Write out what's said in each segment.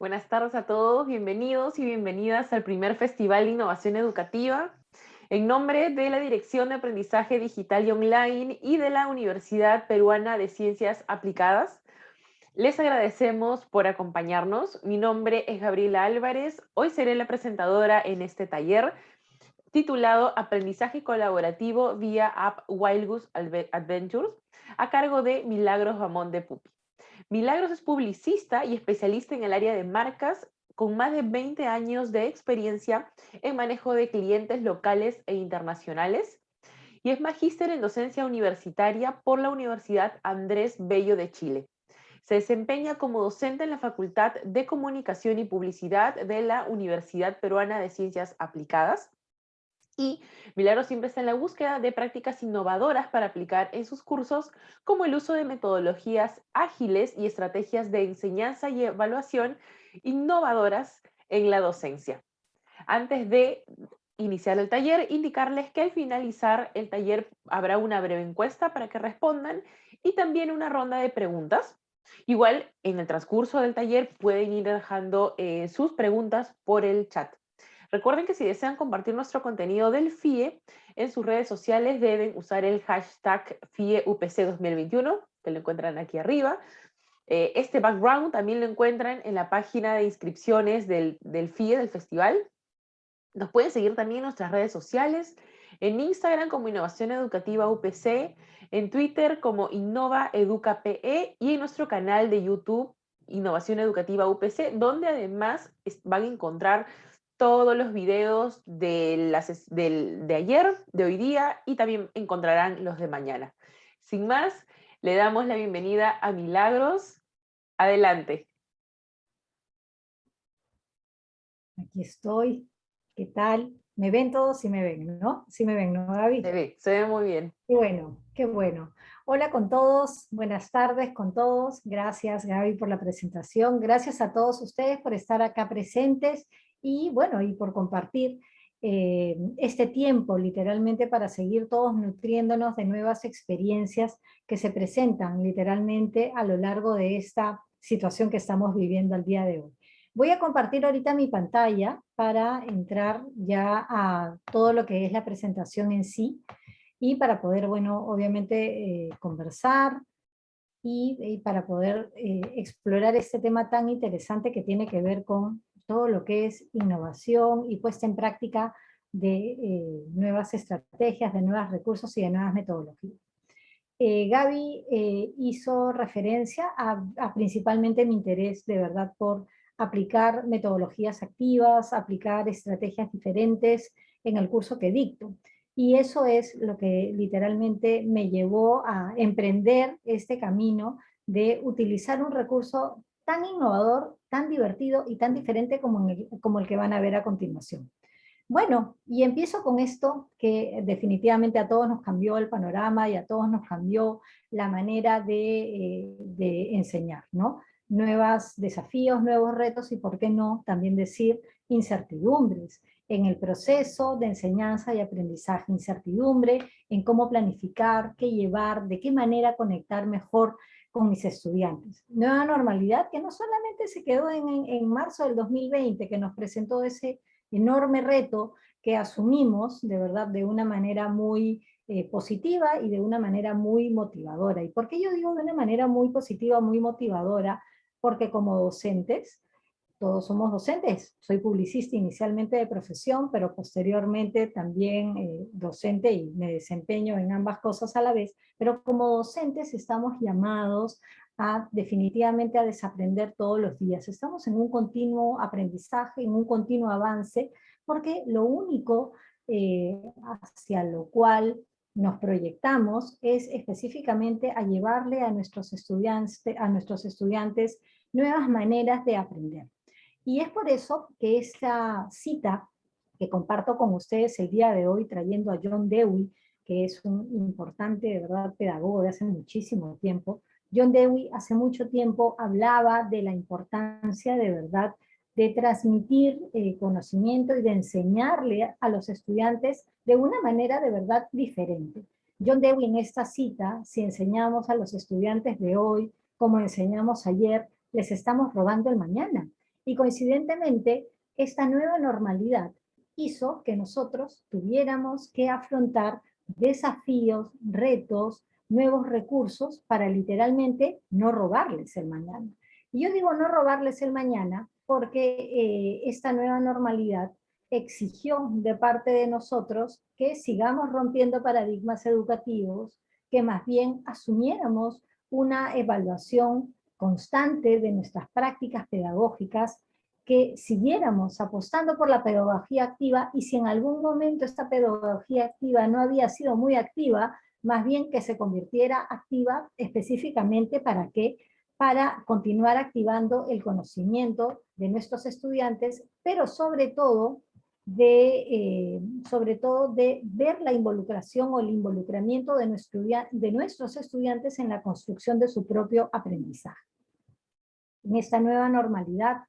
Buenas tardes a todos, bienvenidos y bienvenidas al primer Festival de Innovación Educativa. En nombre de la Dirección de Aprendizaje Digital y Online y de la Universidad Peruana de Ciencias Aplicadas, les agradecemos por acompañarnos. Mi nombre es Gabriela Álvarez. Hoy seré la presentadora en este taller titulado Aprendizaje Colaborativo vía App Wild Goose Adventures, a cargo de Milagros Ramón de Pupi. Milagros es publicista y especialista en el área de marcas con más de 20 años de experiencia en manejo de clientes locales e internacionales y es magíster en docencia universitaria por la Universidad Andrés Bello de Chile. Se desempeña como docente en la Facultad de Comunicación y Publicidad de la Universidad Peruana de Ciencias Aplicadas y Milagro siempre está en la búsqueda de prácticas innovadoras para aplicar en sus cursos, como el uso de metodologías ágiles y estrategias de enseñanza y evaluación innovadoras en la docencia. Antes de iniciar el taller, indicarles que al finalizar el taller habrá una breve encuesta para que respondan y también una ronda de preguntas. Igual, en el transcurso del taller pueden ir dejando eh, sus preguntas por el chat. Recuerden que si desean compartir nuestro contenido del FIE en sus redes sociales deben usar el hashtag FIEUPC2021, que lo encuentran aquí arriba. Eh, este background también lo encuentran en la página de inscripciones del, del FIE, del festival. Nos pueden seguir también en nuestras redes sociales, en Instagram como Innovación Educativa UPC, en Twitter como Innova Educa PE y en nuestro canal de YouTube Innovación Educativa UPC, donde además van a encontrar todos los videos de, de ayer, de hoy día, y también encontrarán los de mañana. Sin más, le damos la bienvenida a Milagros. Adelante. Aquí estoy. ¿Qué tal? ¿Me ven todos? Sí me ven, ¿no? Sí me ven, ¿no, Gaby? Se ve, se ve muy bien. Qué bueno, qué bueno. Hola con todos, buenas tardes con todos. Gracias, Gaby, por la presentación. Gracias a todos ustedes por estar acá presentes y bueno, y por compartir eh, este tiempo literalmente para seguir todos nutriéndonos de nuevas experiencias que se presentan literalmente a lo largo de esta situación que estamos viviendo al día de hoy. Voy a compartir ahorita mi pantalla para entrar ya a todo lo que es la presentación en sí y para poder, bueno, obviamente eh, conversar y, para poder eh, explorar este tema tan interesante que tiene que ver con todo lo que es innovación y puesta en práctica de eh, nuevas estrategias, de nuevos recursos y de nuevas metodologías. Eh, Gaby eh, hizo referencia a, principalmente mi interés de verdad por aplicar metodologías activas, aplicar estrategias diferentes en el curso que dicto. Y eso es lo que literalmente me llevó a emprender este camino de utilizar un recurso tan innovador, tan divertido y tan diferente como el, que van a ver a continuación. Bueno, y empiezo con esto que definitivamente a todos nos cambió el panorama y a todos nos cambió la manera de, eh, enseñar, ¿no? Nuevos desafíos, nuevos retos y, por qué no, también decir incertidumbres en el proceso de enseñanza y aprendizaje, incertidumbre en cómo planificar, qué llevar, de qué manera conectar mejor con mis estudiantes. Nueva normalidad que no solamente se quedó en, en, marzo del 2020, que nos presentó ese enorme reto que asumimos de verdad de una manera muy eh, positiva y de una manera muy motivadora. ¿Y por qué yo digo de una manera muy positiva, muy motivadora? Porque como docentes, todos somos docentes. Soy publicista inicialmente de profesión, pero posteriormente también eh, docente y me desempeño en ambas cosas a la vez. Pero como docentes estamos llamados a definitivamente a desaprender todos los días. Estamos en un continuo aprendizaje, en un continuo avance, porque lo único eh, hacia lo cual nos proyectamos es específicamente a llevarle a nuestros estudiantes, a nuestros estudiantes nuevas maneras de aprender. Y es por eso que esta cita que comparto con ustedes el día de hoy, trayendo a John Dewey, que es un importante, de verdad, pedagogo de hace muchísimo tiempo. John Dewey hace mucho tiempo hablaba de la importancia, de verdad, de transmitir eh, conocimiento y de enseñarle a los estudiantes de una manera de verdad diferente. John Dewey en esta cita, si enseñamos a los estudiantes de hoy, como enseñamos ayer, les estamos robando el mañana. Y coincidentemente, esta nueva normalidad hizo que nosotros tuviéramos que afrontar desafíos, retos, nuevos recursos para literalmente no robarles el mañana. Y yo digo no robarles el mañana porque eh, esta nueva normalidad exigió de parte de nosotros que sigamos rompiendo paradigmas educativos, que más bien asumiéramos una evaluación constante de nuestras prácticas pedagógicas, que siguiéramos apostando por la pedagogía activa y si en algún momento esta pedagogía activa no había sido muy activa, más bien que se convirtiera activa específicamente para qué? Para continuar activando el conocimiento de nuestros estudiantes, pero sobre todo de, eh, sobre todo de ver la involucración o el involucramiento de nuestros estudiantes en la construcción de su propio aprendizaje en esta nueva normalidad,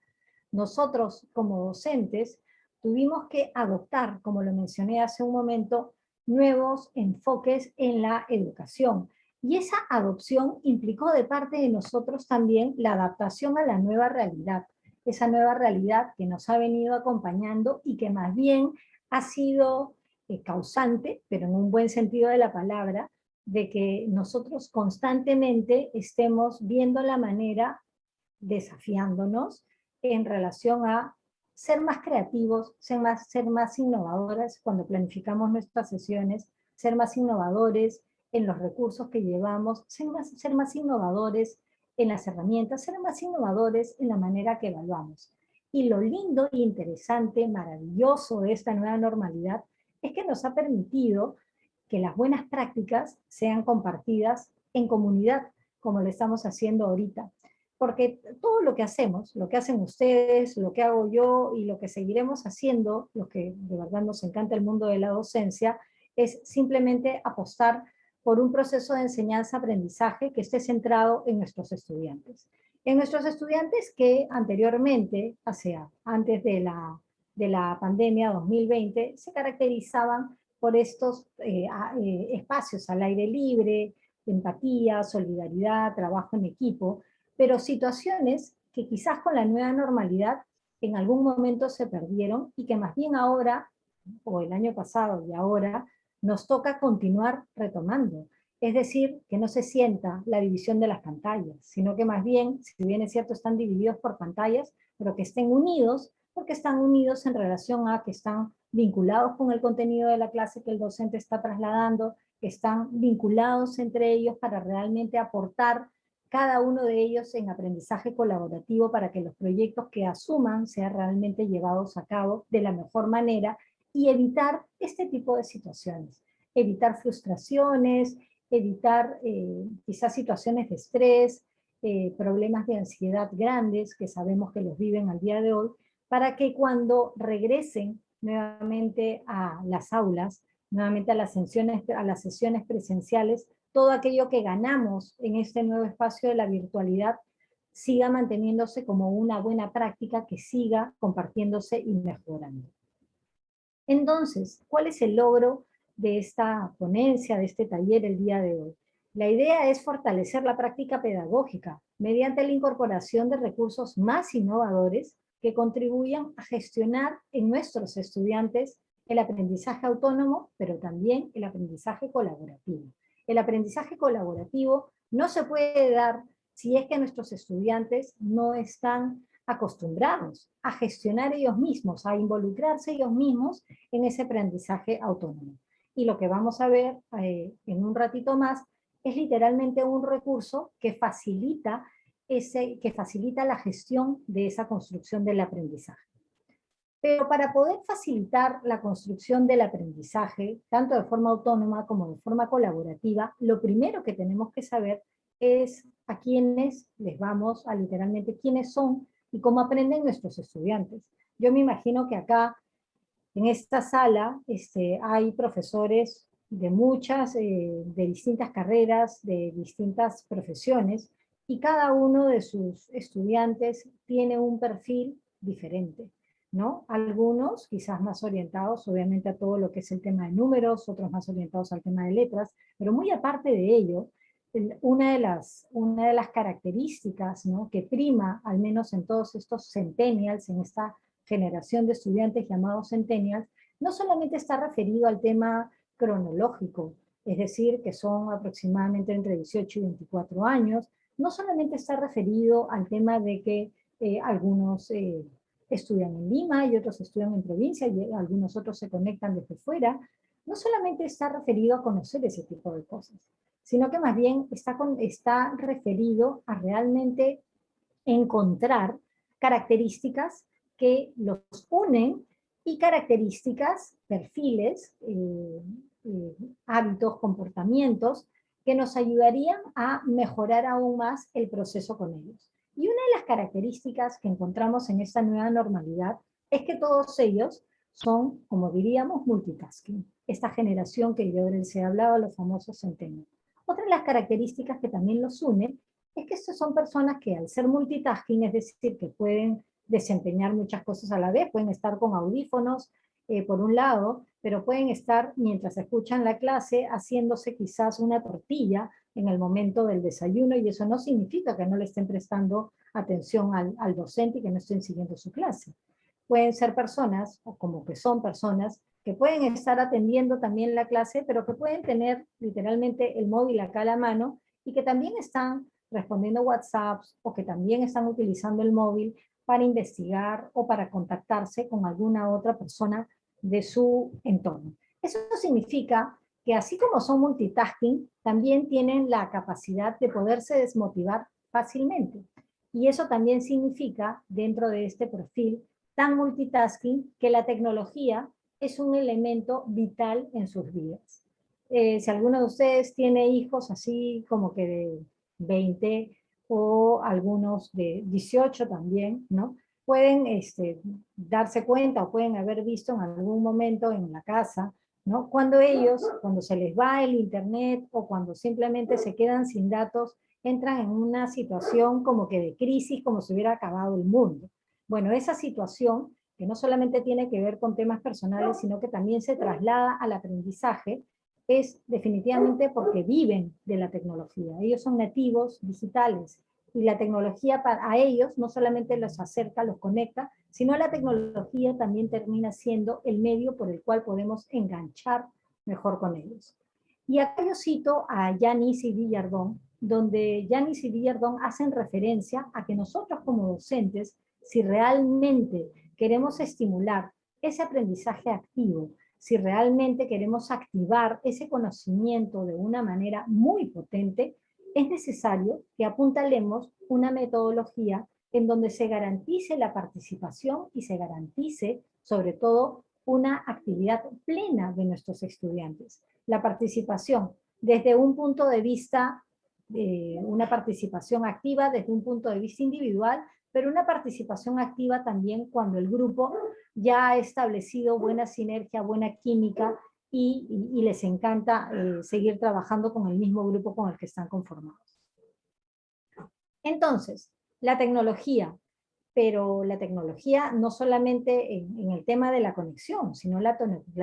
nosotros como docentes tuvimos que adoptar, como lo mencioné hace un momento, nuevos enfoques en la educación. Y esa adopción implicó de parte de nosotros también la adaptación a la nueva realidad, esa nueva realidad que nos ha venido acompañando y que más bien ha sido eh, causante, pero en un buen sentido de la palabra, de que nosotros constantemente estemos viendo la manera desafiándonos en relación a ser más creativos, ser más, ser más innovadores cuando planificamos nuestras sesiones, ser más innovadores en los recursos que llevamos, ser más, ser más innovadores en las herramientas, ser más innovadores en la manera que evaluamos. Y lo lindo, interesante, maravilloso de esta nueva normalidad es que nos ha permitido que las buenas prácticas sean compartidas en comunidad, como lo estamos haciendo ahorita porque todo lo que hacemos, lo que hacen ustedes, lo que hago yo y lo que seguiremos haciendo, lo que de verdad nos encanta el mundo de la docencia, es simplemente apostar por un proceso de enseñanza-aprendizaje que esté centrado en nuestros estudiantes. En nuestros estudiantes que anteriormente, o sea, antes de la, de la pandemia 2020, se caracterizaban por estos eh, eh, espacios al aire libre, empatía, solidaridad, trabajo en equipo, pero situaciones que quizás con la nueva normalidad en algún momento se perdieron y que más bien ahora, o el año pasado y ahora, nos toca continuar retomando. Es decir, que no se sienta la división de las pantallas, sino que más bien, si bien es cierto, están divididos por pantallas, pero que estén unidos, porque están unidos en relación a que están vinculados con el contenido de la clase que el docente está trasladando, que están vinculados entre ellos para realmente aportar cada uno de ellos en aprendizaje colaborativo para que los proyectos que asuman sean realmente llevados a cabo de la mejor manera y evitar este tipo de situaciones. Evitar frustraciones, evitar eh, quizás situaciones de estrés, eh, problemas de ansiedad grandes que sabemos que los viven al día de hoy, para que cuando regresen nuevamente a las aulas, nuevamente a las sesiones, a las sesiones presenciales, todo aquello que ganamos en este nuevo espacio de la virtualidad siga manteniéndose como una buena práctica que siga compartiéndose y mejorando. Entonces, ¿cuál es el logro de esta ponencia, de este taller el día de hoy? La idea es fortalecer la práctica pedagógica mediante la incorporación de recursos más innovadores que contribuyan a gestionar en nuestros estudiantes el aprendizaje autónomo, pero también el aprendizaje colaborativo. El aprendizaje colaborativo no se puede dar si es que nuestros estudiantes no están acostumbrados a gestionar ellos mismos, a involucrarse ellos mismos en ese aprendizaje autónomo. Y lo que vamos a ver eh, en un ratito más es literalmente un recurso que facilita, ese, que facilita la gestión de esa construcción del aprendizaje. Pero para poder facilitar la construcción del aprendizaje, tanto de forma autónoma como de forma colaborativa, lo primero que tenemos que saber es a quiénes les vamos a literalmente quiénes son y cómo aprenden nuestros estudiantes. Yo me imagino que acá, en esta sala, este, hay profesores de muchas, eh, de distintas carreras, de distintas profesiones, y cada uno de sus estudiantes tiene un perfil diferente, ¿no? Algunos quizás más orientados, obviamente, a todo lo que es el tema de números, otros más orientados al tema de letras, pero muy aparte de ello, una de las, una de las características ¿no? que prima, al menos en todos estos centennials, en esta generación de estudiantes llamados centennials, no solamente está referido al tema cronológico, es decir, que son aproximadamente entre 18 y 24 años, no solamente está referido al tema de que eh, algunos eh, estudian en Lima y otros estudian en provincia y algunos otros se conectan desde fuera, no solamente está referido a conocer ese tipo de cosas, sino que más bien está, está referido a realmente encontrar características que los unen y características, perfiles, eh, eh, hábitos, comportamientos que nos ayudarían a mejorar aún más el proceso con ellos. Y una de las características que encontramos en esta nueva normalidad es que todos ellos son, como diríamos, multitasking. Esta generación que yo les he hablado, los famosos centenarios. Otra de las características que también los une es que estos son personas que al ser multitasking, es decir, que pueden desempeñar muchas cosas a la vez, pueden estar con audífonos eh, por un lado, pero pueden estar mientras escuchan la clase haciéndose quizás una tortilla en el momento del desayuno y eso no significa que no le estén prestando atención al, al docente y que no estén siguiendo su clase. Pueden ser personas, o como que son personas, que pueden estar atendiendo también la clase, pero que pueden tener literalmente el móvil acá a la mano y que también están respondiendo WhatsApps o que también están utilizando el móvil para investigar o para contactarse con alguna otra persona de su entorno. Eso significa que así como son multitasking, también tienen la capacidad de poderse desmotivar fácilmente. Y eso también significa, dentro de este perfil tan multitasking, que la tecnología es un elemento vital en sus vidas. Eh, si alguno de ustedes tiene hijos así como que de 20 o algunos de 18 también, ¿no? Pueden este, darse cuenta o pueden haber visto en algún momento en la casa, ¿no? Cuando ellos, cuando se les va el internet o cuando simplemente se quedan sin datos, entran en una situación como que de crisis, como si hubiera acabado el mundo. Bueno, esa situación que no solamente tiene que ver con temas personales, sino que también se traslada al aprendizaje, es definitivamente porque viven de la tecnología. Ellos son nativos digitales y la tecnología para, a ellos no solamente los acerca, los conecta, sino la tecnología también termina siendo el medio por el cual podemos enganchar mejor con ellos. Y acá yo cito a Yanis y Villardón, donde Yanis y Villardón hacen referencia a que nosotros como docentes, si realmente queremos estimular ese aprendizaje activo, si realmente queremos activar ese conocimiento de una manera muy potente, es necesario que apuntalemos una metodología en donde se garantice la participación y se garantice, sobre todo, una actividad plena de nuestros estudiantes. La participación desde un punto de vista, de una participación activa desde un punto de vista individual, pero una participación activa también cuando el grupo ya ha establecido buena sinergia, buena química y, les encanta eh, seguir trabajando con el mismo grupo con el que están conformados. Entonces, la tecnología pero la tecnología no solamente en, el tema de la conexión, sino la,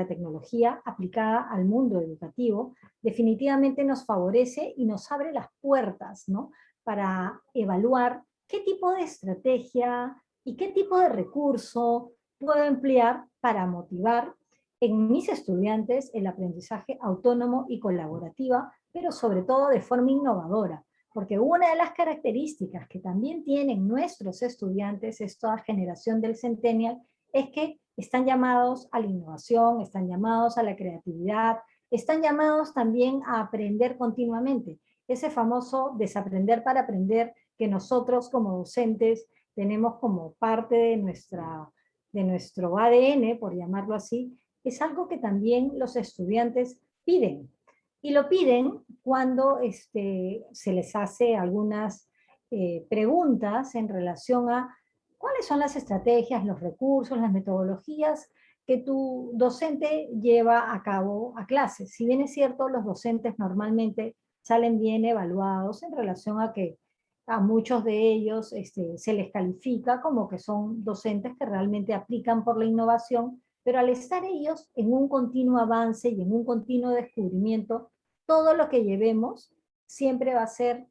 tecnología aplicada al mundo educativo, definitivamente nos favorece y nos abre las puertas ¿no? para evaluar qué tipo de estrategia y qué tipo de recurso puedo emplear para motivar en mis estudiantes el aprendizaje autónomo y colaborativa, pero sobre todo de forma innovadora, porque una de las características que también tienen nuestros estudiantes, esta generación del Centennial, es que están llamados a la innovación, están llamados a la creatividad, están llamados también a aprender continuamente. Ese famoso desaprender para aprender que nosotros como docentes tenemos como parte de, nuestra, de nuestro ADN, por llamarlo así, es algo que también los estudiantes piden. Y lo piden cuando este, se les hace algunas eh, preguntas en relación a cuáles son las estrategias, los recursos, las metodologías que tu docente lleva a cabo a clases. Si bien es cierto, los docentes normalmente salen bien evaluados en relación a que a muchos de ellos este, se les califica como que son docentes que realmente aplican por la innovación, pero al estar ellos en un continuo avance y en un continuo descubrimiento, todo lo que llevemos siempre va a ser,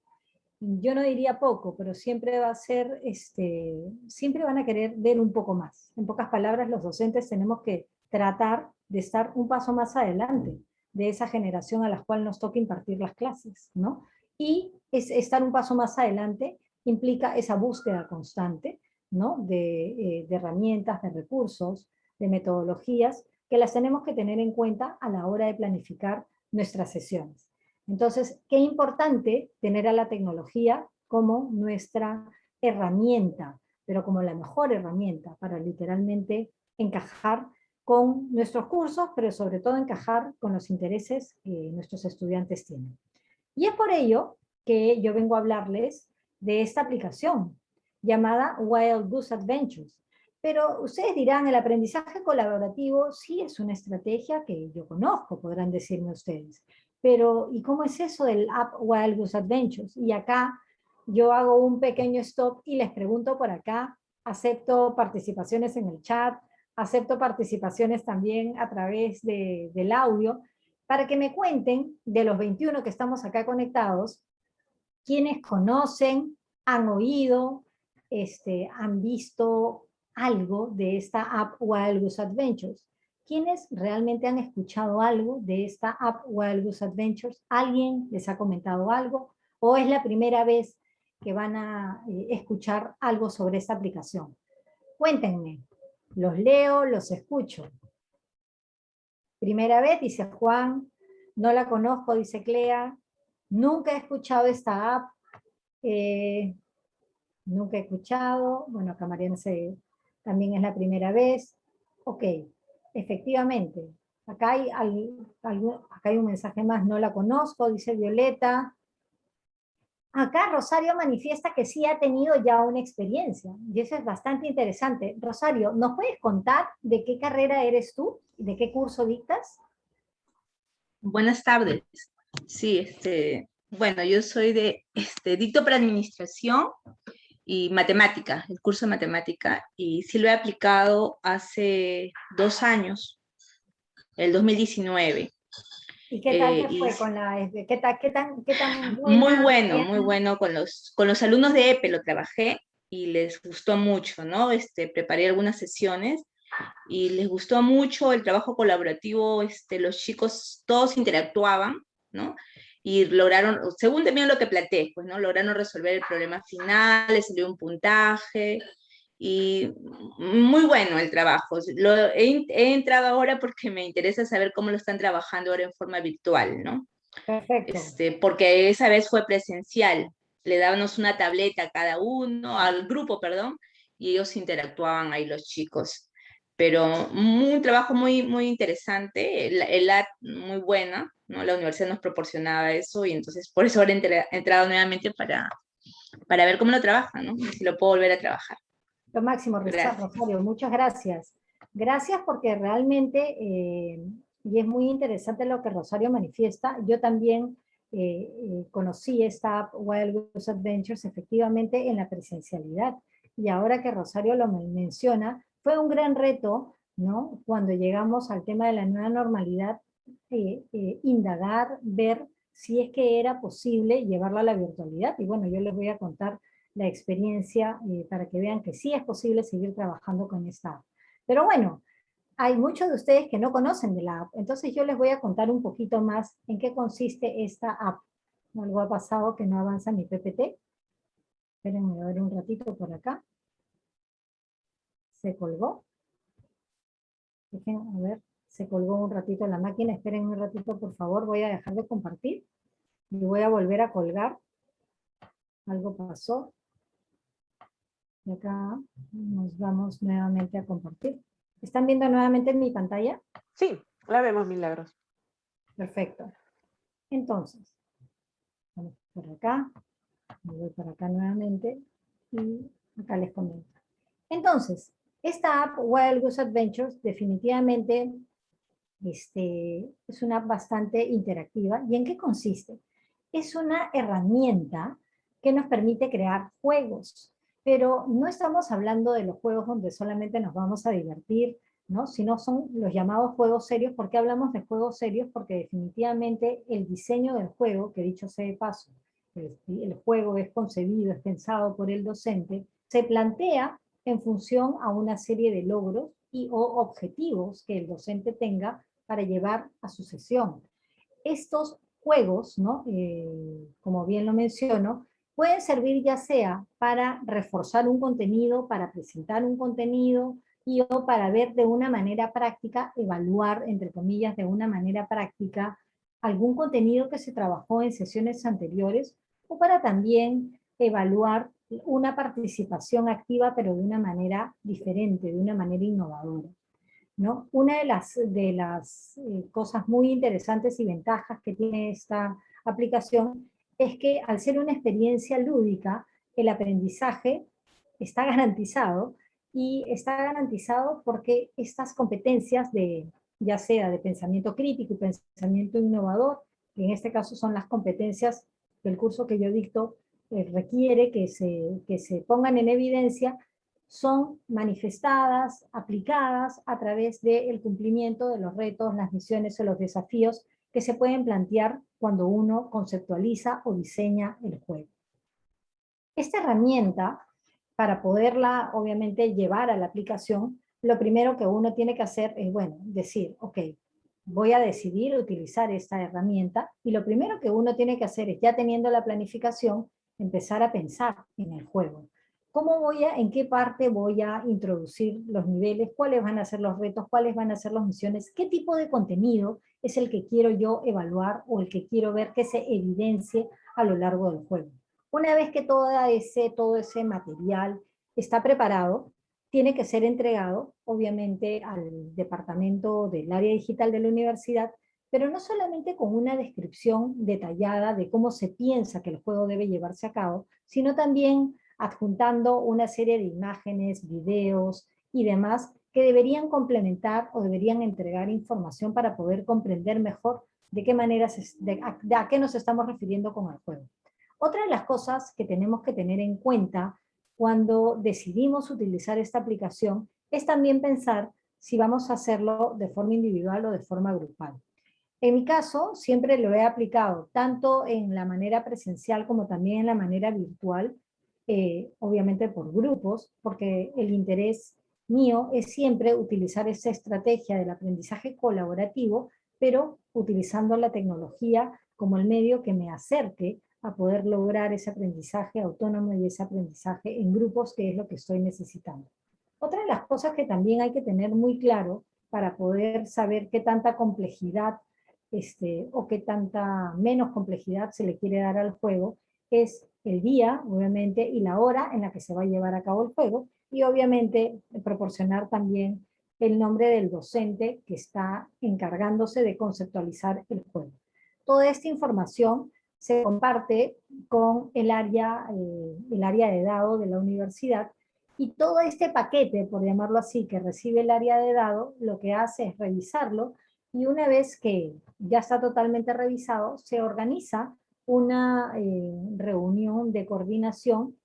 yo no diría poco, pero siempre va a ser, este, siempre van a querer ver un poco más. En pocas palabras, los docentes tenemos que tratar de estar un paso más adelante de esa generación a la cual nos toca impartir las clases, ¿no? Y es, estar un paso más adelante implica esa búsqueda constante, ¿no? De, eh, de herramientas, de recursos, de metodologías que las tenemos que tener en cuenta a la hora de planificar nuestras sesiones. Entonces, qué importante tener a la tecnología como nuestra herramienta, pero como la mejor herramienta para literalmente encajar con nuestros cursos, pero sobre todo encajar con los intereses que nuestros estudiantes tienen. Y es por ello que yo vengo a hablarles de esta aplicación llamada Wild Goose Adventures, pero ustedes dirán, el aprendizaje colaborativo sí es una estrategia que yo conozco, podrán decirme ustedes. Pero, ¿y cómo es eso del App Wild Adventures? Y acá yo hago un pequeño stop y les pregunto por acá, acepto participaciones en el chat, acepto participaciones también a través de, del audio, para que me cuenten de los 21 que estamos acá conectados, quienes conocen, han oído, este, han visto algo de esta app Wild Goose Adventures. ¿Quiénes realmente han escuchado algo de esta app Wild Goose Adventures? ¿Alguien les ha comentado algo? ¿O es la primera vez que van a eh, escuchar algo sobre esta aplicación? Cuéntenme. Los leo, los escucho. Primera vez, dice Juan. No la conozco, dice Clea. Nunca he escuchado esta app. Eh, nunca he escuchado. Bueno, acá se, también es la primera vez. Ok, efectivamente, acá hay, acá hay un mensaje más, no la conozco, dice Violeta. Acá Rosario manifiesta que sí ha tenido ya una experiencia, y eso es bastante interesante. Rosario, ¿nos puedes contar de qué carrera eres tú? ¿De qué curso dictas? Buenas tardes. Sí, este, bueno, yo soy de, este, dicto para administración y matemática, el curso de matemática, y sí lo he aplicado hace dos años, el 2019. ¿Y qué tal eh, fue con la ¿Qué, tal, qué tan, qué tan Muy bueno, muy bueno. Con los, con los alumnos de EPE lo trabajé y les gustó mucho, ¿no? Este, preparé algunas sesiones y les gustó mucho el trabajo colaborativo, este, los chicos todos interactuaban, ¿no? Y lograron, según también lo que planteé, pues, ¿no? Lograron resolver el problema final, les salió un puntaje, y muy bueno el trabajo. Lo, he, entrado ahora porque me interesa saber cómo lo están trabajando ahora en forma virtual, ¿no? Perfecto. Este, porque esa vez fue presencial. Le dábamos una tableta a cada uno, al grupo, perdón, y ellos interactuaban ahí los chicos. Pero un trabajo muy, muy interesante, el, el muy buena, ¿no? La universidad nos proporcionaba eso y entonces por eso ahora he entrado nuevamente para, para ver cómo lo trabajan, ¿no? si lo puedo volver a trabajar. Lo máximo, Rosario, muchas gracias. Gracias porque realmente, eh, y es muy interesante lo que Rosario manifiesta, yo también eh, eh, conocí esta Wild Goose Adventures efectivamente en la presencialidad. y ahora que Rosario lo menciona, fue un gran reto, ¿no? Cuando llegamos al tema de la nueva normalidad, eh, eh, indagar, ver si es que era posible llevarla a la virtualidad. Y bueno, yo les voy a contar la experiencia eh, para que vean que sí es posible seguir trabajando con esta. Pero bueno, hay muchos de ustedes que no conocen de la app, entonces yo les voy a contar un poquito más en qué consiste esta app. Algo ha pasado que no avanza mi PPT. Espérenme a ver un ratito por acá. Se colgó. Dejen, a ver, se colgó un ratito la máquina. Esperen un ratito, por favor. Voy a dejar de compartir. Y voy a volver a colgar. Algo pasó. Y acá nos vamos nuevamente a compartir. ¿Están viendo nuevamente mi pantalla? Sí, la vemos, Milagros. Perfecto. Entonces, vamos por acá. voy por acá nuevamente. Y acá les comento. Entonces, esta app, Wild Goose Adventures, definitivamente este, es una app bastante interactiva. ¿Y en qué consiste? Es una herramienta que nos permite crear juegos pero no estamos hablando de los juegos donde solamente nos vamos a divertir, ¿no? sino son los llamados juegos serios. ¿Por qué hablamos de juegos serios? Porque definitivamente el diseño del juego, que dicho sea de paso, el, el juego es concebido, es pensado por el docente, se plantea en función a una serie de logros y o objetivos que el docente tenga para llevar a su sesión. Estos juegos, ¿no? Eh, como bien lo menciono, pueden servir ya sea para reforzar un contenido, para presentar un contenido, y o para ver de una manera práctica, evaluar, entre comillas, de una manera práctica, algún contenido que se trabajó en sesiones anteriores, o para también evaluar una participación activa, pero de una manera diferente, de una manera innovadora. ¿no? Una de las, de las eh, cosas muy interesantes y ventajas que tiene esta aplicación es que al ser una experiencia lúdica, el aprendizaje está garantizado y está garantizado porque estas competencias de, ya sea de pensamiento crítico y pensamiento innovador, que en este caso son las competencias que el curso que yo dicto requiere que se, que se pongan en evidencia, son manifestadas, aplicadas a través del cumplimiento de los retos, las misiones o los desafíos que se pueden plantear cuando uno conceptualiza o diseña el juego. Esta herramienta, para poderla obviamente llevar a la aplicación, lo primero que uno tiene que hacer es, bueno, decir, ok, voy a decidir utilizar esta herramienta, y lo primero que uno tiene que hacer es, ya teniendo la planificación, empezar a pensar en el juego. ¿Cómo voy a, en qué parte voy a introducir los niveles? ¿Cuáles van a ser los retos? ¿Cuáles van a ser las misiones? ¿Qué tipo de contenido es el que quiero yo evaluar o el que quiero ver que se evidencie a lo largo del juego? Una vez que todo ese, todo ese material está preparado, tiene que ser entregado, obviamente, al departamento del área digital de la universidad, pero no solamente con una descripción detallada de cómo se piensa que el juego debe llevarse a cabo, sino también adjuntando una serie de imágenes, videos y demás que deberían complementar o deberían entregar información para poder comprender mejor de qué manera, a, qué nos estamos refiriendo con el juego. Otra de las cosas que tenemos que tener en cuenta cuando decidimos utilizar esta aplicación es también pensar si vamos a hacerlo de forma individual o de forma grupal. En mi caso, siempre lo he aplicado tanto en la manera presencial como también en la manera virtual, eh, obviamente por grupos, porque el interés mío es siempre utilizar esa estrategia del aprendizaje colaborativo, pero utilizando la tecnología como el medio que me acerque a poder lograr ese aprendizaje autónomo y ese aprendizaje en grupos, que es lo que estoy necesitando. Otra de las cosas que también hay que tener muy claro para poder saber qué tanta complejidad este, o qué tanta menos complejidad se le quiere dar al juego, es el día, obviamente, y la hora en la que se va a llevar a cabo el juego, y obviamente proporcionar también el nombre del docente que está encargándose de conceptualizar el juego. Toda esta información se comparte con el área, eh, el área de dado de la universidad, y todo este paquete, por llamarlo así, que recibe el área de dado, lo que hace es revisarlo, y una vez que ya está totalmente revisado, se organiza una eh, reunión de coordinación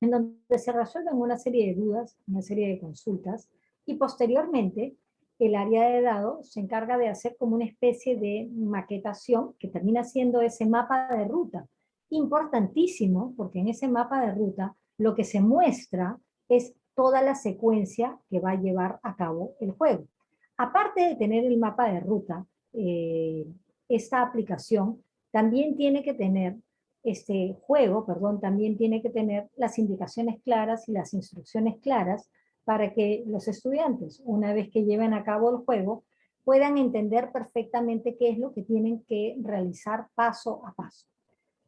en donde se resuelven una serie de dudas, una serie de consultas, y posteriormente el área de dados se encarga de hacer como una especie de maquetación que termina siendo ese mapa de ruta. Importantísimo, porque en ese mapa de ruta lo que se muestra es toda la secuencia que va a llevar a cabo el juego. Aparte de tener el mapa de ruta, eh, esta aplicación también tiene que tener, este juego, perdón, también tiene que tener las indicaciones claras y las instrucciones claras para que los estudiantes, una vez que lleven a cabo el juego, puedan entender perfectamente qué es lo que tienen que realizar paso a paso.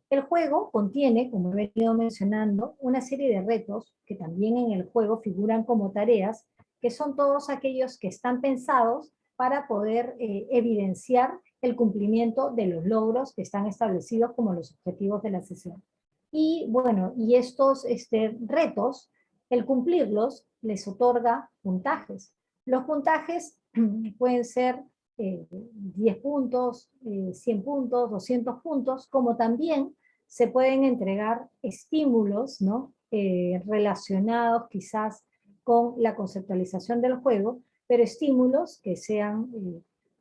El juego contiene, como he venido mencionando, una serie de retos que también en el juego figuran como tareas, que son todos aquellos que están pensados para poder eh, evidenciar el cumplimiento de los logros que están establecidos como los objetivos de la sesión. Y bueno, y estos este, retos, el cumplirlos, les otorga puntajes. Los puntajes pueden ser 10 eh, puntos, 100 eh, puntos, 200 puntos, como también se pueden entregar estímulos ¿no? Eh, relacionados quizás con la conceptualización del juego, pero estímulos que, sean,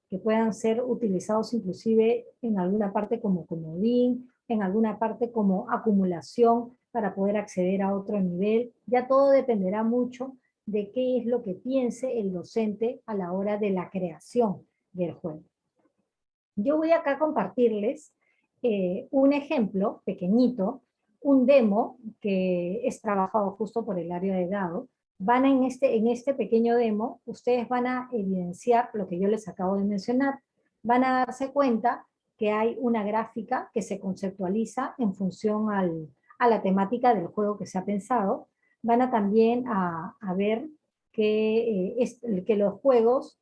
que puedan ser utilizados inclusive en alguna parte como comodín, en alguna parte como acumulación para poder acceder a otro nivel. Ya todo dependerá mucho de qué es lo que piense el docente a la hora de la creación del juego. Yo voy acá a compartirles eh, un ejemplo pequeñito, un demo que es trabajado justo por el área de dado. Van en este, en este pequeño demo, ustedes van a evidenciar lo que yo les acabo de mencionar. Van a darse cuenta que hay una gráfica que se conceptualiza en función a la temática del juego que se ha pensado, van a también a, ver que, eh, que los juegos,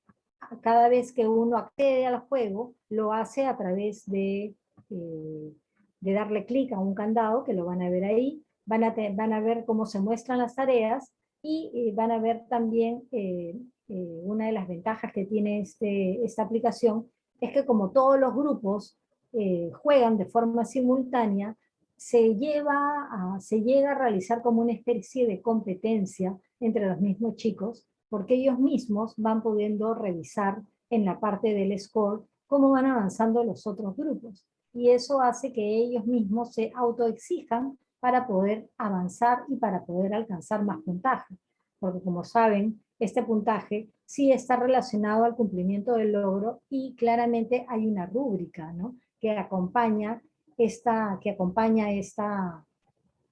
cada vez que uno accede al juego, lo hace a través de, eh, de darle clic a un candado, que lo van a ver ahí, van a, van a ver cómo se muestran las tareas, y van a ver también eh, una de las ventajas que tiene este, esta aplicación, es que como todos los grupos juegan de forma simultánea, se, lleva a, se llega a realizar como una especie de competencia entre los mismos chicos, porque ellos mismos van pudiendo revisar en la parte del score cómo van avanzando los otros grupos. Y eso hace que ellos mismos se autoexijan para poder avanzar y para poder alcanzar más puntaje. Porque como saben, este puntaje sí está relacionado al cumplimiento del logro y claramente hay una rúbrica ¿no? que acompaña esta, que acompaña esta,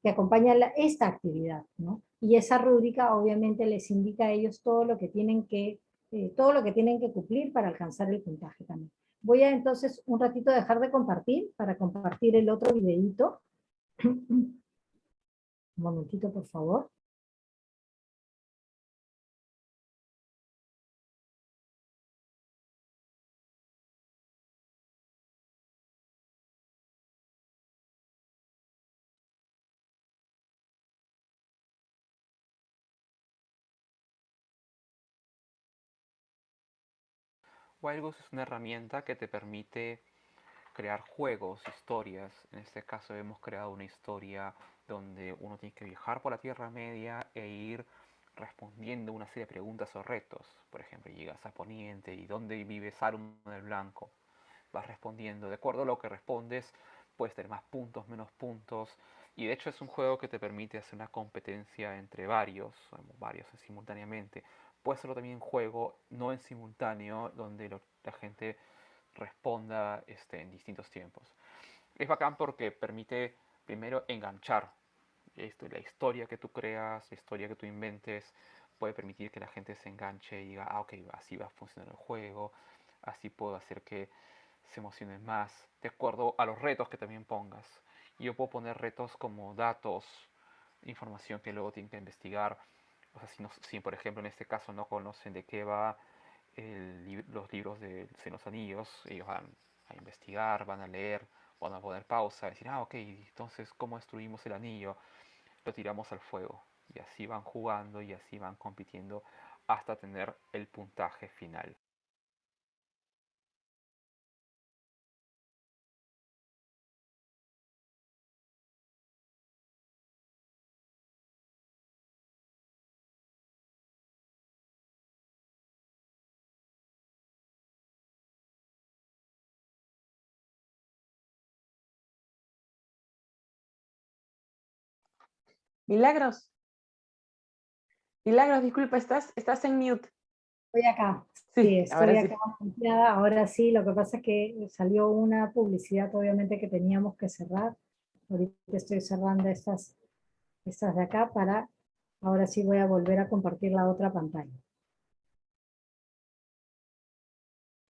que acompaña esta actividad, ¿no? Y esa rúbrica obviamente les indica a ellos todo lo que tienen que, eh, todo lo que tienen que cumplir para alcanzar el puntaje también. Voy a entonces un ratito dejar de compartir para compartir el otro videito. un momentito, por favor. Wildgoose es una herramienta que te permite crear juegos, historias. En este caso hemos creado una historia donde uno tiene que viajar por la Tierra Media e ir respondiendo una serie de preguntas o retos. Por ejemplo, llegas a Poniente y ¿dónde vive Saruman el Blanco? Vas respondiendo. De acuerdo a lo que respondes, puedes tener más puntos, menos puntos. Y de hecho es un juego que te permite hacer una competencia entre varios, varios simultáneamente puede hacerlo también en juego, no en simultáneo, donde la gente responda este, en distintos tiempos. Es bacán porque permite primero enganchar esto, la historia que tú creas, la historia que tú inventes, puede permitir que la gente se enganche y diga, ah, ok, así va a funcionar el juego, así puedo hacer que se emocionen más, de acuerdo a los retos que también pongas. Yo puedo poner retos como datos, información que luego tienen que investigar, o sea, si, si, por ejemplo en este caso no conocen de qué va los libros de los Anillos, ellos van a investigar, van a leer, van a poner pausa, decir, ah, ok, entonces, ¿cómo destruimos el anillo? Lo tiramos al fuego. Y así van jugando y así van compitiendo hasta tener el puntaje final. Milagros. Milagros, disculpa, estás, estás en mute. Estoy acá. Sí, estoy ahora acá sí. Ahora sí, lo que pasa es que salió una publicidad, obviamente, que teníamos que cerrar. Ahorita estoy cerrando estas, estas de acá para... Ahora sí voy a volver a compartir la otra pantalla.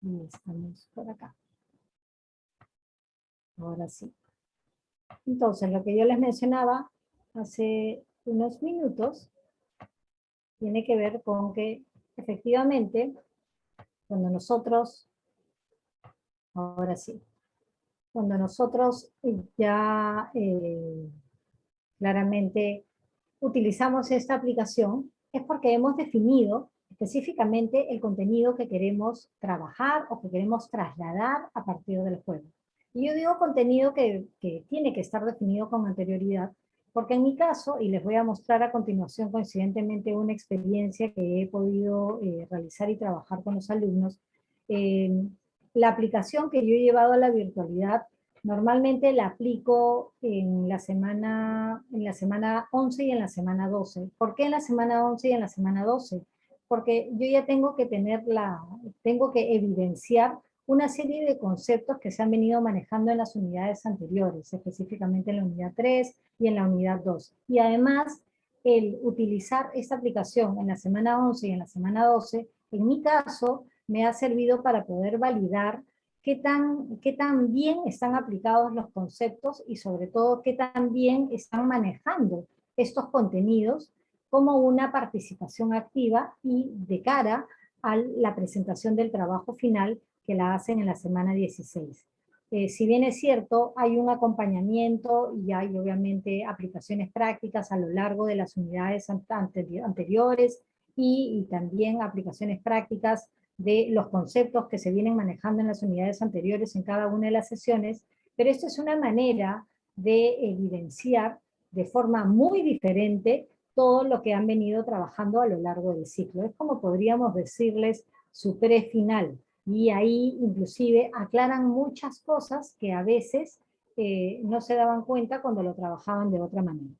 Y estamos por acá. Ahora sí. Entonces, lo que yo les mencionaba hace unos minutos tiene que ver con que efectivamente cuando nosotros, ahora sí, cuando nosotros ya eh, claramente utilizamos esta aplicación, es porque hemos definido específicamente el contenido que queremos trabajar o que queremos trasladar a partir del juego. Y yo digo contenido que, que tiene que estar definido con anterioridad, porque en mi caso, y les voy a mostrar a continuación coincidentemente una experiencia que he podido eh, realizar y trabajar con los alumnos, eh, la aplicación que yo he llevado a la virtualidad, normalmente la aplico en la, semana, en la semana 11 y en la semana 12. ¿Por qué en la semana 11 y en la semana 12? Porque yo ya tengo que tener la, tengo que evidenciar una serie de conceptos que se han venido manejando en las unidades anteriores, específicamente en la unidad 3 y en la unidad 2. Y además, el utilizar esta aplicación en la semana 11 y en la semana 12, en mi caso, me ha servido para poder validar qué tan, qué tan bien están aplicados los conceptos y sobre todo qué tan bien están manejando estos contenidos como una participación activa y de cara a la presentación del trabajo final que la hacen en la semana 16. Eh, si bien es cierto, hay un acompañamiento y hay obviamente aplicaciones prácticas a lo largo de las unidades anteriores y, y también aplicaciones prácticas de los conceptos que se vienen manejando en las unidades anteriores en cada una de las sesiones, pero esto es una manera de evidenciar de forma muy diferente todo lo que han venido trabajando a lo largo del ciclo. Es como podríamos decirles su pre-final, y ahí inclusive aclaran muchas cosas que a veces eh, no se daban cuenta cuando lo trabajaban de otra manera.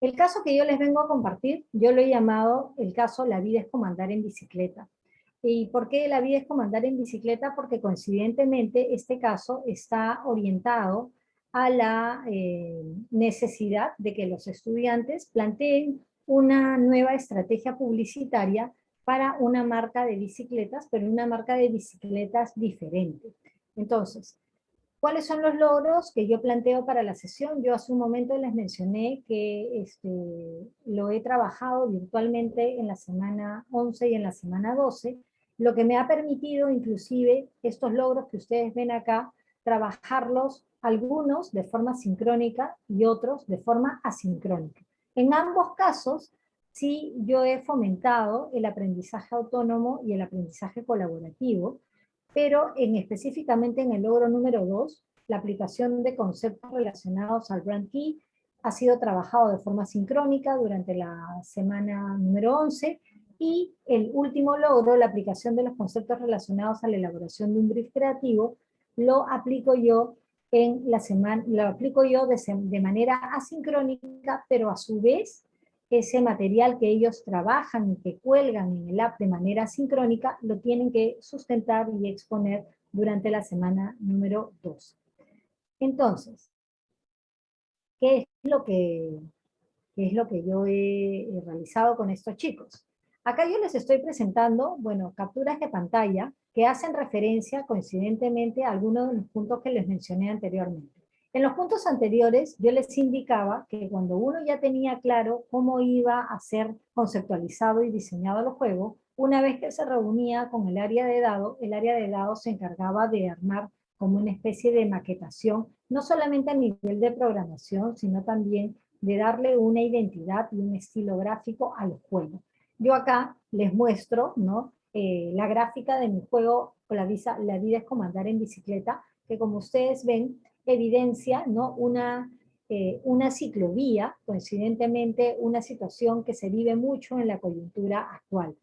El caso que yo les vengo a compartir, yo lo he llamado el caso La vida es comandar en bicicleta. ¿Y por qué la vida es comandar en bicicleta? Porque coincidentemente este caso está orientado a la eh, necesidad de que los estudiantes planteen una nueva estrategia publicitaria para una marca de bicicletas, pero una marca de bicicletas diferente. Entonces, ¿cuáles son los logros que yo planteo para la sesión? Yo hace un momento les mencioné que este, lo he trabajado virtualmente en la semana 11 y en la semana 12, lo que me ha permitido inclusive estos logros que ustedes ven acá, trabajarlos algunos de forma sincrónica y otros de forma asincrónica. En ambos casos, sí yo he fomentado el aprendizaje autónomo y el aprendizaje colaborativo, pero en, específicamente en el logro número 2, la aplicación de conceptos relacionados al brand key ha sido trabajado de forma sincrónica durante la semana número 11, y el último logro, la aplicación de los conceptos relacionados a la elaboración de un brief creativo, lo aplico yo en la semana, lo aplico yo de, de manera asincrónica, pero a su vez ese material que ellos trabajan y que cuelgan en el app de manera sincrónica, lo tienen que sustentar y exponer durante la semana número 2. Entonces, ¿qué es lo que, es lo que yo he, he realizado con estos chicos? Acá yo les estoy presentando, bueno, capturas de pantalla que hacen referencia coincidentemente a algunos de los puntos que les mencioné anteriormente. En los puntos anteriores yo les indicaba que cuando uno ya tenía claro cómo iba a ser conceptualizado y diseñado el juego, una vez que se reunía con el área de dados, el área de dados se encargaba de armar como una especie de maquetación, no solamente a nivel de programación, sino también de darle una identidad y un estilo gráfico al juego. Yo acá les muestro ¿no? Eh, la gráfica de mi juego, la, la vida es comandar en bicicleta, que como ustedes ven, evidencia ¿no? una, eh, una ciclovía, coincidentemente una situación que se vive mucho en la coyuntura actual.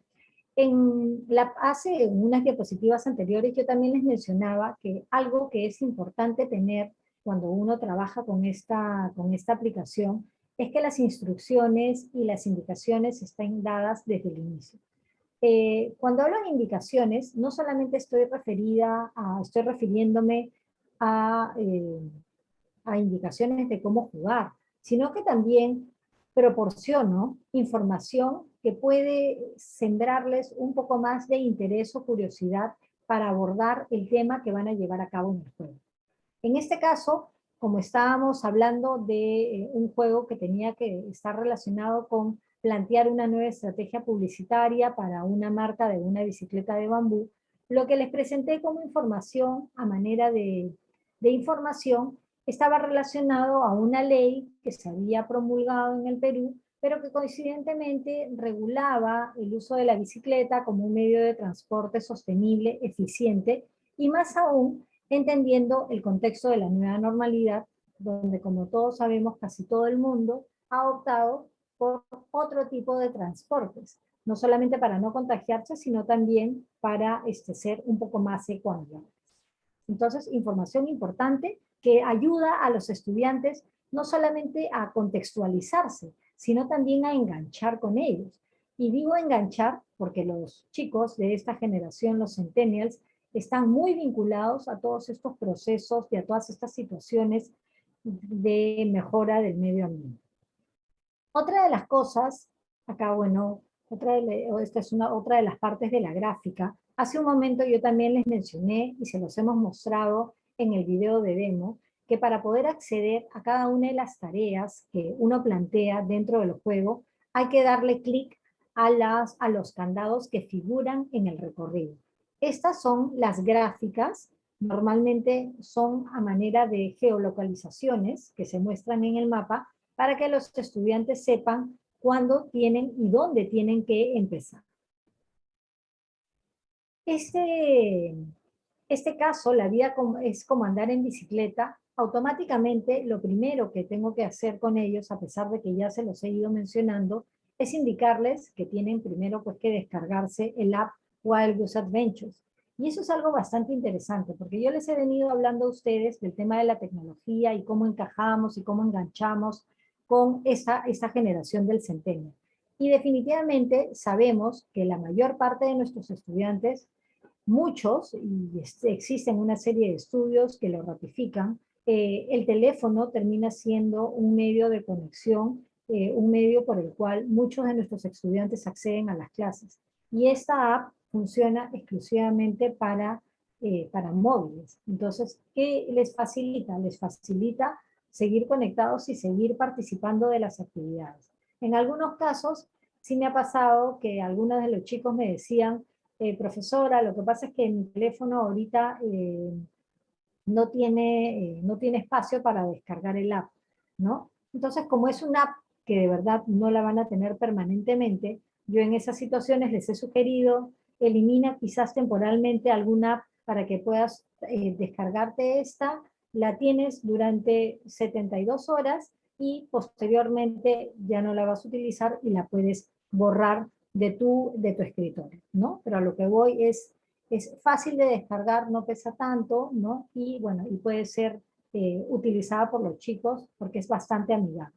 En la, hace unas diapositivas anteriores yo también les mencionaba que algo que es importante tener cuando uno trabaja con esta, con esta aplicación es que las instrucciones y las indicaciones estén dadas desde el inicio. Eh, cuando hablo de indicaciones, no solamente estoy referida a, estoy refiriéndome a, eh, a indicaciones de cómo jugar, sino que también proporciono información que puede sembrarles un poco más de interés o curiosidad para abordar el tema que van a llevar a cabo en el juego. En este caso, como estábamos hablando de eh, un juego que tenía que estar relacionado con plantear una nueva estrategia publicitaria para una marca de una bicicleta de bambú, lo que les presenté como información a manera de, de información estaba relacionado a una ley que se había promulgado en el Perú, pero que coincidentemente regulaba el uso de la bicicleta como un medio de transporte sostenible, eficiente, y más aún entendiendo el contexto de la nueva normalidad, donde como todos sabemos casi todo el mundo ha optado por otro tipo de transportes, no solamente para no contagiarse, sino también para este, ser un poco más ecuanimales. Entonces, información importante que ayuda a los estudiantes no solamente a contextualizarse, sino también a enganchar con ellos. Y digo enganchar porque los chicos de esta generación, los centennials, están muy vinculados a todos estos procesos y a todas estas situaciones de mejora del medio ambiente. Otra de las cosas, acá bueno, otra de, esta es una, otra de las partes de la gráfica, hace un momento yo también les mencioné y se los hemos mostrado en el video de demo, que para poder acceder a cada una de las tareas que uno plantea dentro del juego, hay que darle clic a, las, a los candados que figuran en el recorrido. Estas son las gráficas, normalmente son a manera de geolocalizaciones que se muestran en el mapa para que los estudiantes sepan cuándo tienen y dónde tienen que empezar. Este, este caso, la vida es como andar en bicicleta, automáticamente lo primero que tengo que hacer con ellos, a pesar de que ya se los he ido mencionando, es indicarles que tienen primero pues, que descargarse el app Wild Goose Adventures. Y eso es algo bastante interesante, porque yo les he venido hablando a ustedes del tema de la tecnología y cómo encajamos y cómo enganchamos con esta, esta generación del centenio. Y definitivamente sabemos que la mayor parte de nuestros estudiantes, muchos, y existen una serie de estudios que lo ratifican, eh, el teléfono termina siendo un medio de conexión, eh, un medio por el cual muchos de nuestros estudiantes acceden a las clases. Y esta app funciona exclusivamente para, eh, para móviles. Entonces, ¿qué les facilita? Les facilita seguir conectados y seguir participando de las actividades. En algunos casos, sí me ha pasado que algunos de los chicos me decían, eh, profesora, lo que pasa es que mi teléfono ahorita eh, no, tiene, no tiene espacio para descargar el app, ¿no? Entonces, como es una app que de verdad no la van a tener permanentemente, yo en esas situaciones les he sugerido elimina quizás temporalmente alguna app para que puedas eh, descargarte esta, la tienes durante 72 horas y posteriormente ya no la vas a utilizar y la puedes borrar de tu, de tu escritorio, ¿no? Pero a lo que voy es, es fácil de descargar, no pesa tanto, ¿no? Y bueno, y puede ser eh, utilizada por los chicos porque es bastante amigable.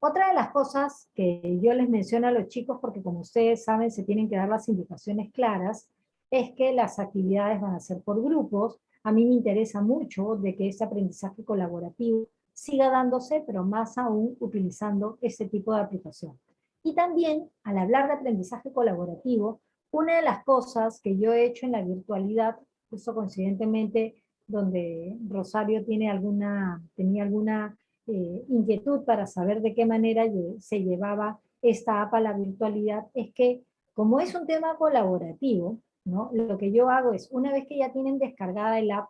Otra de las cosas que yo les menciono a los chicos, porque como ustedes saben se tienen que dar las indicaciones claras, es que las actividades van a ser por grupos. A mí me interesa mucho de que este aprendizaje colaborativo siga dándose, pero más aún utilizando este tipo de aplicación. Y también, al hablar de aprendizaje colaborativo, una de las cosas que yo he hecho en la virtualidad, justo coincidentemente donde Rosario tiene alguna, tenía alguna eh, inquietud para saber de qué manera se llevaba esta app a la virtualidad, es que como es un tema colaborativo, ¿no? lo que yo hago es, una vez que ya tienen descargada el app,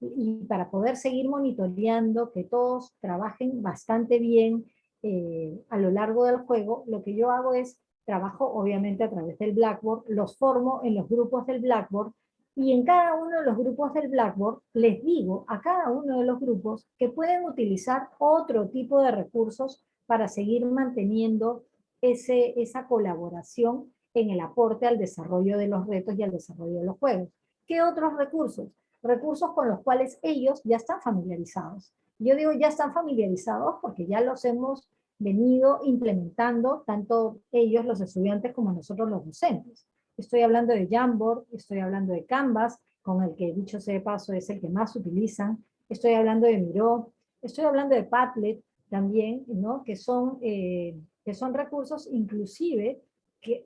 y para poder seguir monitoreando que todos trabajen bastante bien eh, a lo largo del juego, lo que yo hago es, trabajo obviamente a través del Blackboard, los formo en los grupos del Blackboard, y en cada uno de los grupos del Blackboard les digo a cada uno de los grupos que pueden utilizar otro tipo de recursos para seguir manteniendo ese, esa colaboración en el aporte al desarrollo de los retos y al desarrollo de los juegos. ¿Qué otros recursos? Recursos con los cuales ellos ya están familiarizados. Yo digo ya están familiarizados porque ya los hemos venido implementando tanto ellos, los estudiantes, como nosotros los docentes. Estoy hablando de Jamboard, estoy hablando de Canvas, con el que dicho sea de paso es el que más utilizan, estoy hablando de Miro, estoy hablando de Padlet también, ¿no? que, son, eh, que son recursos inclusive que,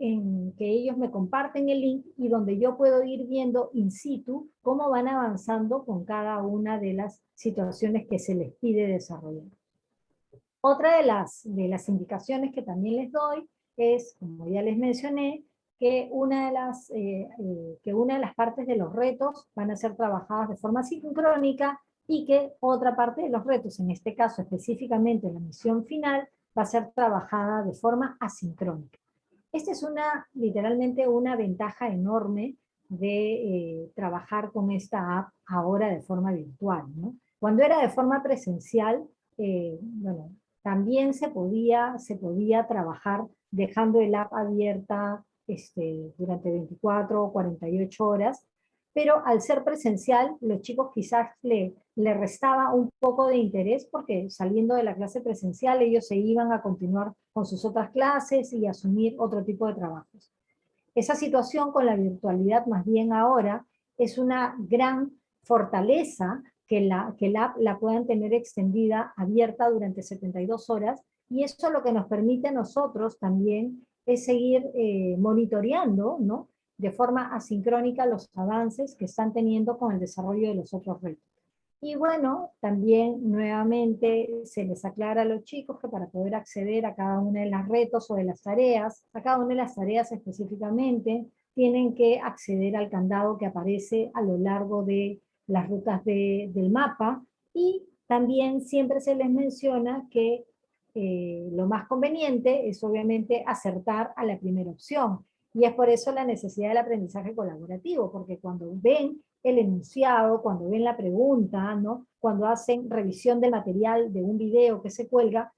ellos me comparten el link y donde yo puedo ir viendo in situ cómo van avanzando con cada una de las situaciones que se les pide desarrollar. Otra de las, de las indicaciones que también les doy es, como ya les mencioné, que una, de las, eh, eh, que una de las partes de los retos van a ser trabajadas de forma sincrónica y que otra parte de los retos, en este caso específicamente la misión final, va a ser trabajada de forma asincrónica. Esta es una, literalmente una ventaja enorme de eh, trabajar con esta app ahora de forma virtual. Cuando era de forma presencial, bueno, también se podía, se podía trabajar dejando el app abierta este, durante 24 o 48 horas, pero al ser presencial, los chicos quizás le, le restaba un poco de interés porque saliendo de la clase presencial ellos se iban a continuar con sus otras clases y asumir otro tipo de trabajos. Esa situación con la virtualidad más bien ahora es una gran fortaleza que la, que la app la puedan tener extendida, abierta durante 72 horas, y eso lo que nos permite a nosotros también es seguir eh, monitoreando, ¿no? de forma asincrónica los avances que están teniendo con el desarrollo de los otros retos. Y bueno, también nuevamente se les aclara a los chicos que para poder acceder a cada una de las retos o de las tareas, a cada una de las tareas específicamente, tienen que acceder al candado que aparece a lo largo de las rutas del mapa y también siempre se les menciona que eh, lo más conveniente es obviamente acertar a la primera opción. Y es por eso la necesidad del aprendizaje colaborativo, porque cuando ven el enunciado, cuando ven la pregunta, ¿no? cuando hacen revisión del material de un video que se cuelga,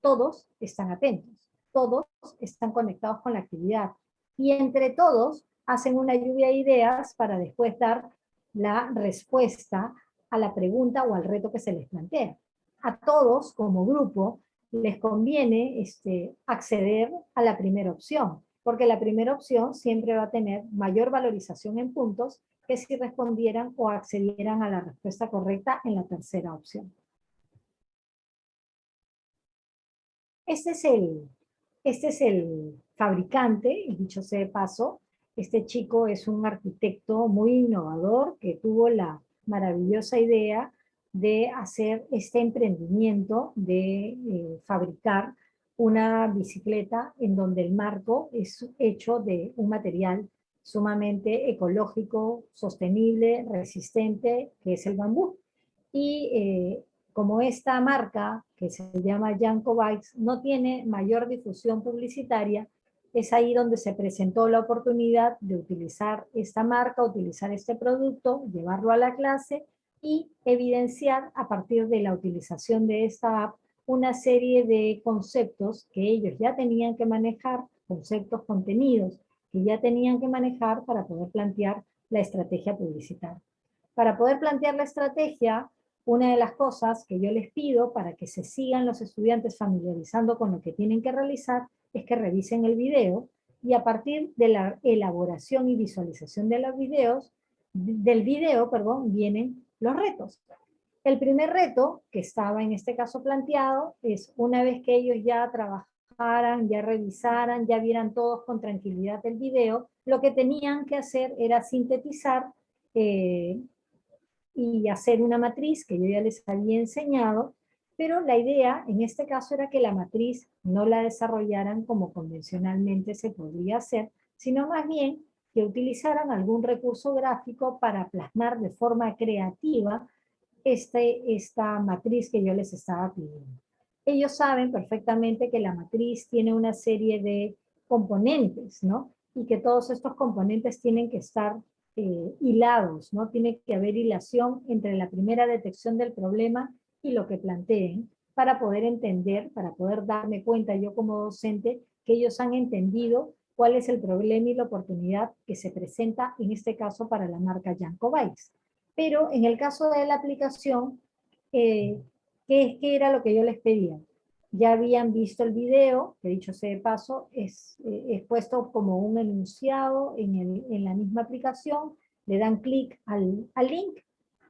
todos están atentos, todos están conectados con la actividad. Y entre todos hacen una lluvia de ideas para después dar la respuesta a la pregunta o al reto que se les plantea. A todos, como grupo, les conviene este, acceder a la primera opción, porque la primera opción siempre va a tener mayor valorización en puntos que si respondieran o accedieran a la respuesta correcta en la tercera opción. Este es el, este es el fabricante, dicho sea de paso, este chico es un arquitecto muy innovador que tuvo la maravillosa idea de hacer este emprendimiento de eh, fabricar una bicicleta en donde el marco es hecho de un material sumamente ecológico, sostenible, resistente, que es el bambú. Y eh, como esta marca, que se llama Yanko Bikes, no tiene mayor difusión publicitaria, es ahí donde se presentó la oportunidad de utilizar esta marca, utilizar este producto, llevarlo a la clase y evidenciar a partir de la utilización de esta app una serie de conceptos que ellos ya tenían que manejar, conceptos contenidos que ya tenían que manejar para poder plantear la estrategia publicitaria. Para poder plantear la estrategia, una de las cosas que yo les pido para que se sigan los estudiantes familiarizando con lo que tienen que realizar es que revisen el video y a partir de la elaboración y visualización de los videos, del video, perdón, vienen los retos. El primer reto que estaba en este caso planteado es una vez que ellos ya trabajaran, ya revisaran, ya vieran todos con tranquilidad el video, lo que tenían que hacer era sintetizar eh, y hacer una matriz que yo ya les había enseñado, pero la idea en este caso era que la matriz no la desarrollaran como convencionalmente se podría hacer, sino más bien que utilizaran algún recurso gráfico para plasmar de forma creativa este, esta matriz que yo les estaba pidiendo. Ellos saben perfectamente que la matriz tiene una serie de componentes, ¿no? Y que todos estos componentes tienen que estar eh, hilados, ¿no? Tiene que haber hilación entre la primera detección del problema y lo que planteen para poder entender, para poder darme cuenta yo como docente que ellos han entendido cuál es el problema y la oportunidad que se presenta en este caso para la marca Yanko Bikes. Pero en el caso de la aplicación, eh, ¿qué, ¿qué era lo que yo les pedía? ya habían visto el video, que dicho sea de paso, es, eh, puesto como un enunciado en, la misma aplicación, le dan clic al, al link,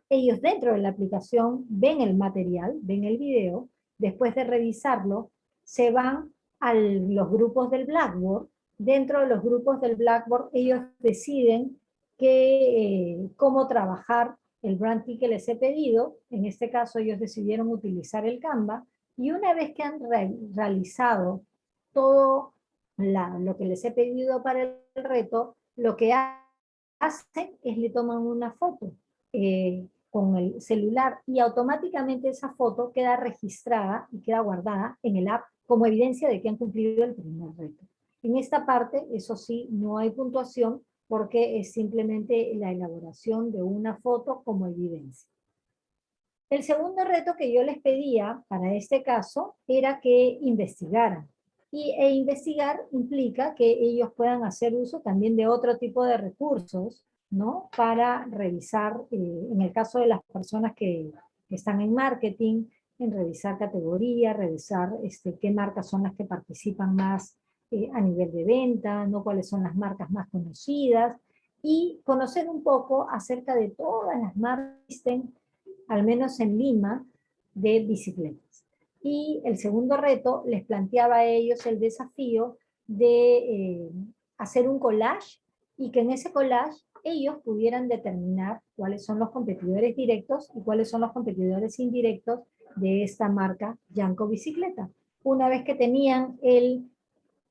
ellos dentro de la aplicación ven el material, ven el video, después de revisarlo, se van a los grupos del Blackboard, dentro de los grupos del Blackboard ellos deciden que, eh, cómo trabajar el branding que les he pedido, en este caso ellos decidieron utilizar el Canva, y una vez que han realizado todo lo que les he pedido para el reto, lo que hacen es le toman una foto. Eh, con el celular y automáticamente esa foto queda registrada y queda guardada en el app como evidencia de que han cumplido el primer reto. En esta parte, eso sí, no hay puntuación porque es simplemente la elaboración de una foto como evidencia. El segundo reto que yo les pedía para este caso era que investigaran. Y, e investigar implica que ellos puedan hacer uso también de otro tipo de recursos, ¿no? Para revisar, eh, en el caso de las personas que, están en marketing, en revisar categorías, revisar este, qué marcas son las que participan más eh, a nivel de venta, ¿no? cuáles son las marcas más conocidas, y conocer un poco acerca de todas las marcas que existen al menos en Lima, de bicicletas. Y el segundo reto les planteaba a ellos el desafío de eh, hacer un collage y que en ese collage ellos pudieran determinar cuáles son los competidores directos y cuáles son los competidores indirectos de esta marca Yanko Bicicleta. Una vez que tenían el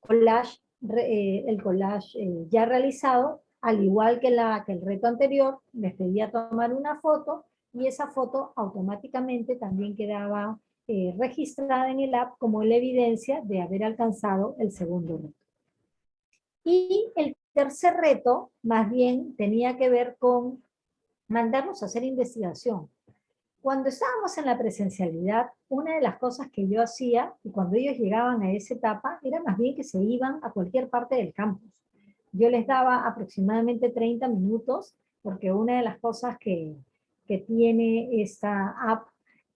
collage, eh, el collage eh, ya realizado, al igual que, el reto anterior, les pedía tomar una foto y esa foto automáticamente también quedaba eh, registrada en el app como la evidencia de haber alcanzado el segundo reto. Y el tercer reto, más bien, tenía que ver con mandarnos a hacer investigación. Cuando estábamos en la presencialidad, una de las cosas que yo hacía, y cuando ellos llegaban a esa etapa, era más bien que se iban a cualquier parte del campus. Yo les daba aproximadamente 30 minutos, porque una de las cosas que, que tiene esta app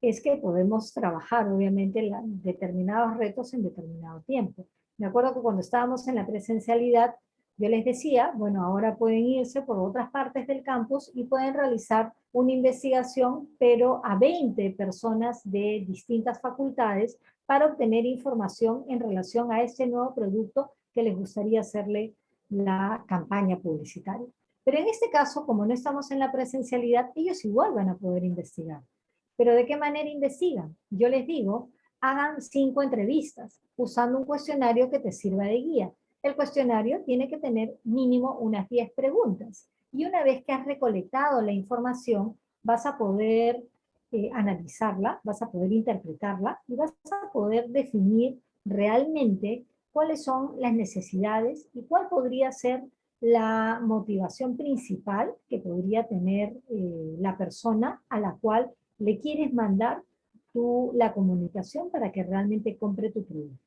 es que podemos trabajar, obviamente, determinados retos en determinado tiempo. Me acuerdo que cuando estábamos en la presencialidad, yo les decía, bueno, ahora pueden irse por otras partes del campus y pueden realizar una investigación, pero a 20 personas de distintas facultades para obtener información en relación a este nuevo producto que les gustaría hacerle la campaña publicitaria. Pero en este caso, como no estamos en la presencialidad, ellos igual van a poder investigar. ¿Pero de qué manera investigan? Yo les digo, hagan cinco entrevistas usando un cuestionario que te sirva de guía. El cuestionario tiene que tener mínimo unas 10 preguntas. Y una vez que has recolectado la información, vas a poder eh, analizarla, vas a poder interpretarla y vas a poder definir realmente cuáles son las necesidades y cuál podría ser la motivación principal que podría tener eh, la persona a la cual le quieres mandar tú la comunicación para que realmente compre tu producto.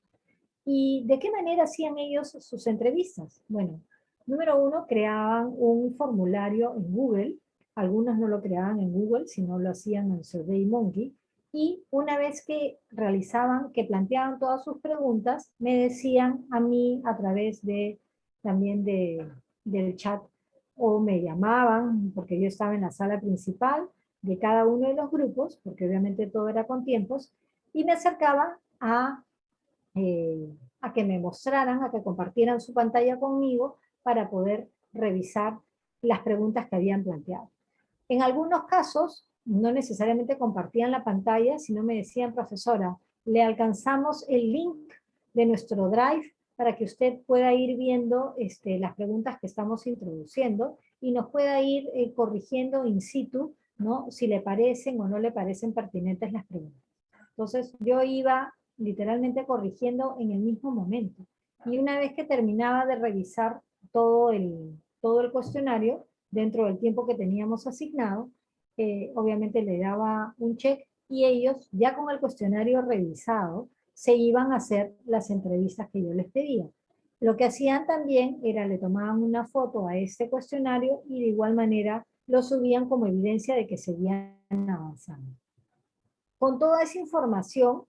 ¿Y de qué manera hacían ellos sus entrevistas? Bueno, número uno, creaban un formulario en Google, algunos no lo creaban en Google, sino lo hacían en SurveyMonkey, y una vez que realizaban, que planteaban todas sus preguntas, me decían a mí a través de también de, del chat o me llamaban porque yo estaba en la sala principal de cada uno de los grupos, porque obviamente todo era con tiempos, y me acercaba a, eh, a que me mostraran, a que compartieran su pantalla conmigo para poder revisar las preguntas que habían planteado. En algunos casos, no necesariamente compartían la pantalla, sino me decían, profesora, le alcanzamos el link de nuestro Drive para que usted pueda ir viendo este, las preguntas que estamos introduciendo y nos pueda ir eh, corrigiendo in situ, ¿no? si le parecen o no le parecen pertinentes las preguntas. Entonces yo iba literalmente corrigiendo en el mismo momento. Y una vez que terminaba de revisar todo el, todo el cuestionario, dentro del tiempo que teníamos asignado, eh, obviamente le daba un check y ellos, ya con el cuestionario revisado, se iban a hacer las entrevistas que yo les pedía. Lo que hacían también era le tomaban una foto a este cuestionario y de igual manera lo subían como evidencia de que seguían avanzando. Con toda esa información,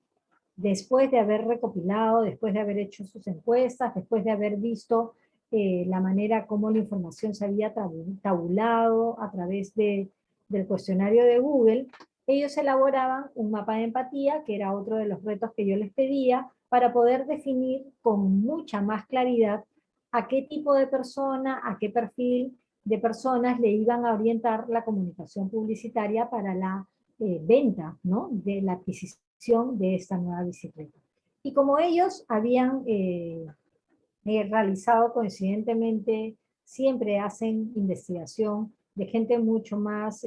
después de haber recopilado, después de haber hecho sus encuestas, después de haber visto eh, la manera como la información se había tabulado a través de, del cuestionario de Google, ellos elaboraban un mapa de empatía, que era otro de los retos que yo les pedía, para poder definir con mucha más claridad a qué tipo de persona, a qué perfil de personas le iban a orientar la comunicación publicitaria para la eh, venta, ¿no? de la adquisición de esta nueva bicicleta. Y como ellos habían eh, eh, realizado coincidentemente, siempre hacen investigación de gente mucho más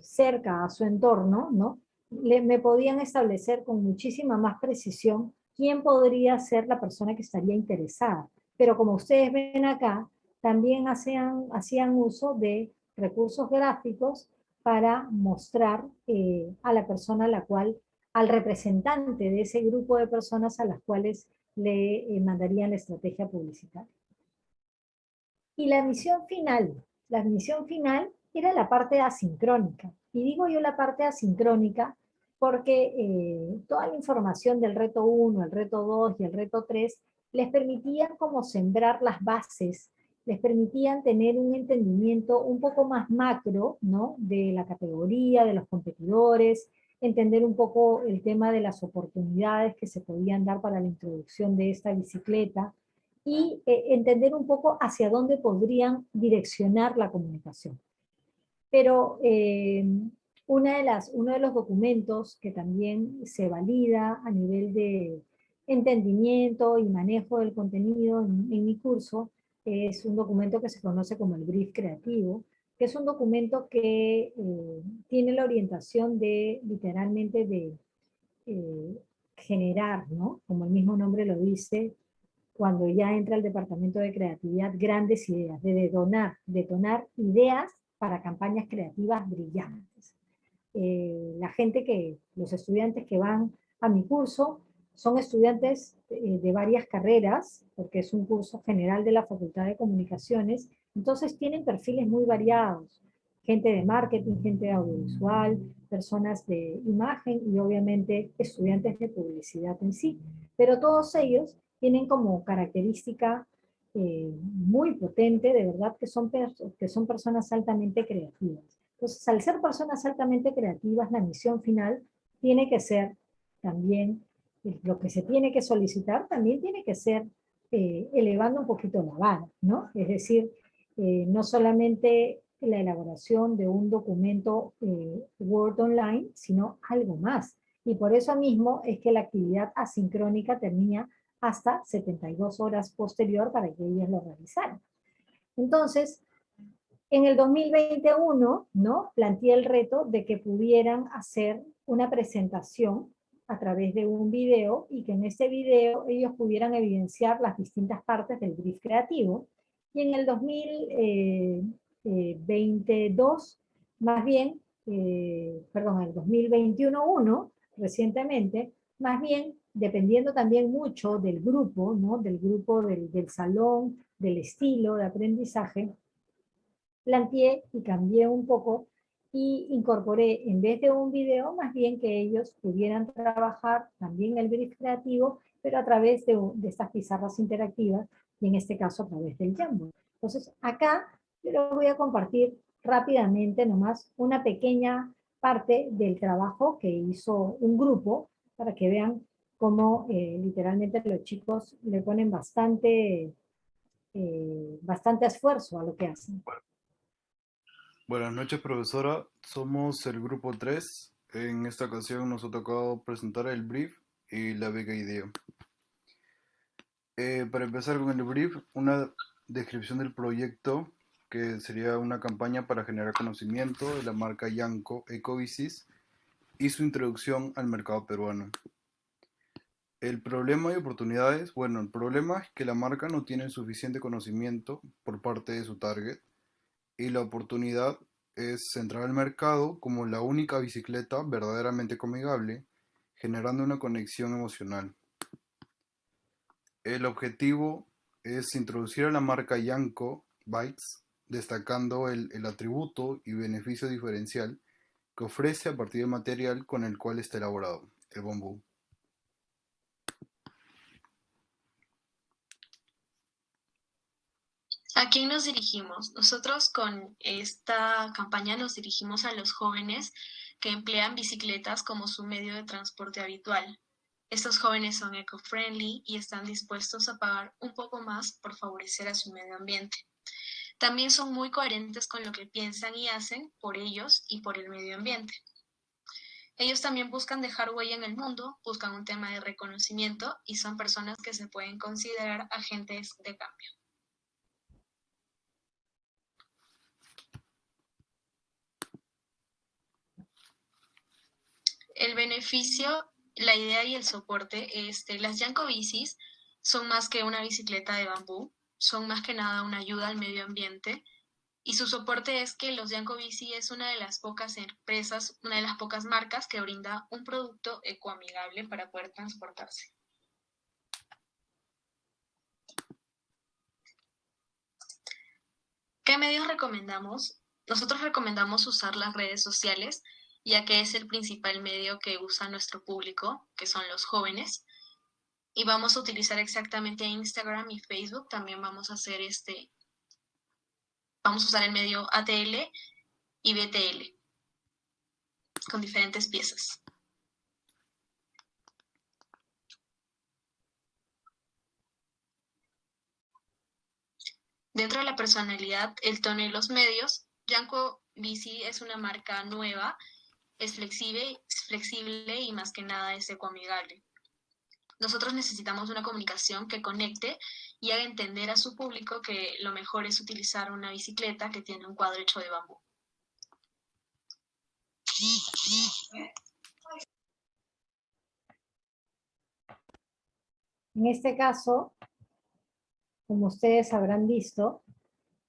cerca a su entorno, ¿no? me podían establecer con muchísima más precisión quién podría ser la persona que estaría interesada. Pero como ustedes ven acá, también hacían, hacían uso de recursos gráficos para mostrar eh, a la persona a la cual, al representante de ese grupo de personas a las cuales le eh, mandarían la estrategia publicitaria. Y la misión final, la misión final era la parte asincrónica. Y digo yo la parte asincrónica porque eh, toda la información del reto 1, el reto 2 y el reto 3 les permitían como sembrar las bases, les permitían tener un entendimiento un poco más macro ¿no? de la categoría, de los competidores, entender un poco el tema de las oportunidades que se podían dar para la introducción de esta bicicleta y eh, entender un poco hacia dónde podrían direccionar la comunicación. Pero eh, una de las, uno de los documentos que también se valida a nivel de entendimiento y manejo del contenido en, mi curso es un documento que se conoce como el brief creativo, que es un documento que eh, tiene la orientación de, literalmente, de eh, generar, ¿no? Como el mismo nombre lo dice, cuando ya entra el departamento de creatividad, grandes ideas, de detonar, detonar ideas para campañas creativas brillantes. Eh, la gente que, los estudiantes que van a mi curso, son estudiantes eh, de varias carreras, porque es un curso general de la Facultad de Comunicaciones, entonces tienen perfiles muy variados, gente de marketing, gente de audiovisual, personas de imagen y obviamente estudiantes de publicidad en sí, pero todos ellos tienen como característica eh, muy potente, de verdad, que son, que son personas altamente creativas. Entonces, al ser personas altamente creativas, la misión final tiene que ser también, lo que se tiene que solicitar también tiene que ser eh, elevando un poquito la vara, ¿no? Es decir, eh, no solamente la elaboración de un documento Word Online, sino algo más. Y por eso mismo es que la actividad asincrónica tenía hasta 72 horas posterior para que ellos lo realizaran. Entonces, en el 2021, ¿no? Planteé el reto de que pudieran hacer una presentación a través de un video y que en ese video ellos pudieran evidenciar las distintas partes del brief creativo. Y en el 2022, más bien, eh, perdón, en el 2021-1, recientemente, más bien, dependiendo también mucho del grupo, ¿no? del grupo del salón, del estilo de aprendizaje, planteé y cambié un poco y incorporé, en vez de un video, más bien que ellos pudieran trabajar también el brief creativo, pero a través de, estas pizarras interactivas, y en este caso a través del Jamboard. Entonces, acá yo les voy a compartir rápidamente nomás una pequeña parte del trabajo que hizo un grupo, para que vean cómo eh, literalmente los chicos le ponen bastante, eh, bastante esfuerzo a lo que hacen. Buenas noches, profesora. Somos el grupo 3. En esta ocasión nos ha tocado presentar el brief y la beca idea. Eh, para empezar con el brief, una descripción del proyecto que sería una campaña para generar conocimiento de la marca Yanco Ecobicis y su introducción al mercado peruano. El problema y oportunidades, bueno, el problema es que la marca no tiene suficiente conocimiento por parte de su target y la oportunidad es centrar el mercado como la única bicicleta verdaderamente comigable, generando una conexión emocional. El objetivo es introducir a la marca Yanko Bikes, destacando el, el atributo y beneficio diferencial que ofrece a partir del material con el cual está elaborado, el bambú. ¿A quién nos dirigimos? Nosotros con esta campaña nos dirigimos a los jóvenes que emplean bicicletas como su medio de transporte habitual. Estos jóvenes son eco-friendly y están dispuestos a pagar un poco más por favorecer a su medio ambiente. También son muy coherentes con lo que piensan y hacen por ellos y por el medio ambiente. Ellos también buscan dejar huella en el mundo, buscan un tema de reconocimiento y son personas que se pueden considerar agentes de cambio. El beneficio, la idea y el soporte, este, las Yanko bicis son más que una bicicleta de bambú, son más que nada una ayuda al medio ambiente y su soporte es que los Yanko Bici es una de las pocas empresas, una de las pocas marcas que brinda un producto ecoamigable para poder transportarse. ¿Qué medios recomendamos? Nosotros recomendamos usar las redes sociales ya que es el principal medio que usa nuestro público, que son los jóvenes. Y vamos a utilizar exactamente Instagram y Facebook. También vamos a hacer este, vamos a usar el medio ATL y BTL con diferentes piezas. Dentro de la personalidad, el tono y los medios, Yanko Bici es una marca nueva es flexible, flexible y más que nada es ecoamigable. Nosotros necesitamos una comunicación que conecte y haga entender a su público que lo mejor es utilizar una bicicleta que tiene un cuadro hecho de bambú. En este caso, como ustedes habrán visto,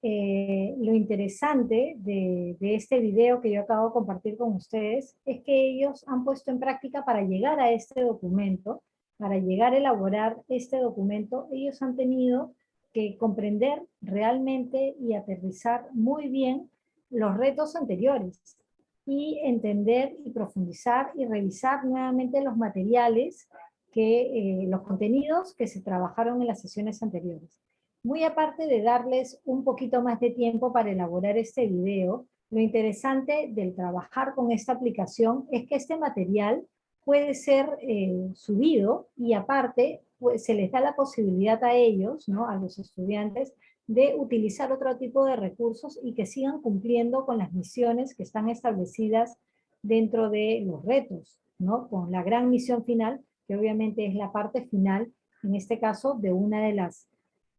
eh, lo interesante de, este video que yo acabo de compartir con ustedes es que ellos han puesto en práctica para llegar a este documento, para llegar a elaborar este documento, ellos han tenido que comprender realmente y aterrizar muy bien los retos anteriores y entender y profundizar y revisar nuevamente los materiales, eh, los contenidos que se trabajaron en las sesiones anteriores. Muy aparte de darles un poquito más de tiempo para elaborar este video, lo interesante del trabajar con esta aplicación es que este material puede ser eh, subido y aparte pues, se les da la posibilidad a ellos, ¿no? a los estudiantes, de utilizar otro tipo de recursos y que sigan cumpliendo con las misiones que están establecidas dentro de los retos, ¿no? con la gran misión final, que obviamente es la parte final, en este caso, de una de las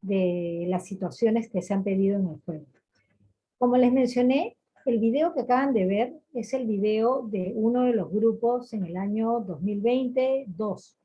de las situaciones que se han pedido en el juego. Como les mencioné, el video que acaban de ver es el video de uno de los grupos en el año 2020-2.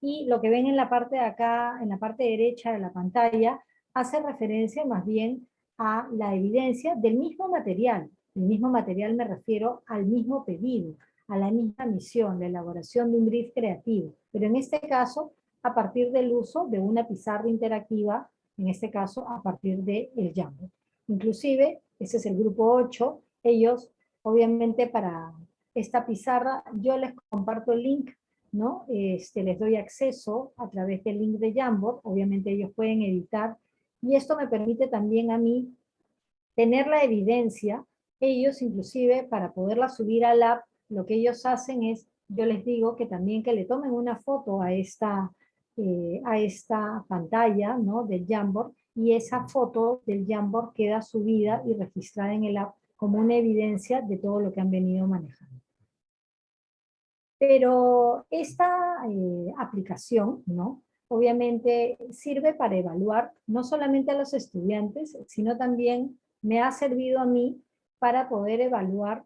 Y lo que ven en la parte de acá, en la parte derecha de la pantalla, hace referencia más bien a la evidencia del mismo material. El mismo material me refiero al mismo pedido, a la misma misión, la elaboración de un brief creativo. Pero en este caso, a partir del uso de una pizarra interactiva en este caso a partir del el Jamboard. Inclusive, ese es el grupo 8, ellos obviamente para esta pizarra yo les comparto el link, ¿no? Este, les doy acceso a través del link de Jamboard, obviamente ellos pueden editar, y esto me permite también a mí tener la evidencia, ellos inclusive para poderla subir al app, lo que ellos hacen es, yo les digo que también que le tomen una foto a esta, eh, a esta pantalla ¿no? del Jamboard y esa foto del Jamboard queda subida y registrada en el app como una evidencia de todo lo que han venido manejando. Pero esta eh, aplicación, ¿no? obviamente sirve para evaluar no solamente a los estudiantes, sino también me ha servido a mí para poder evaluar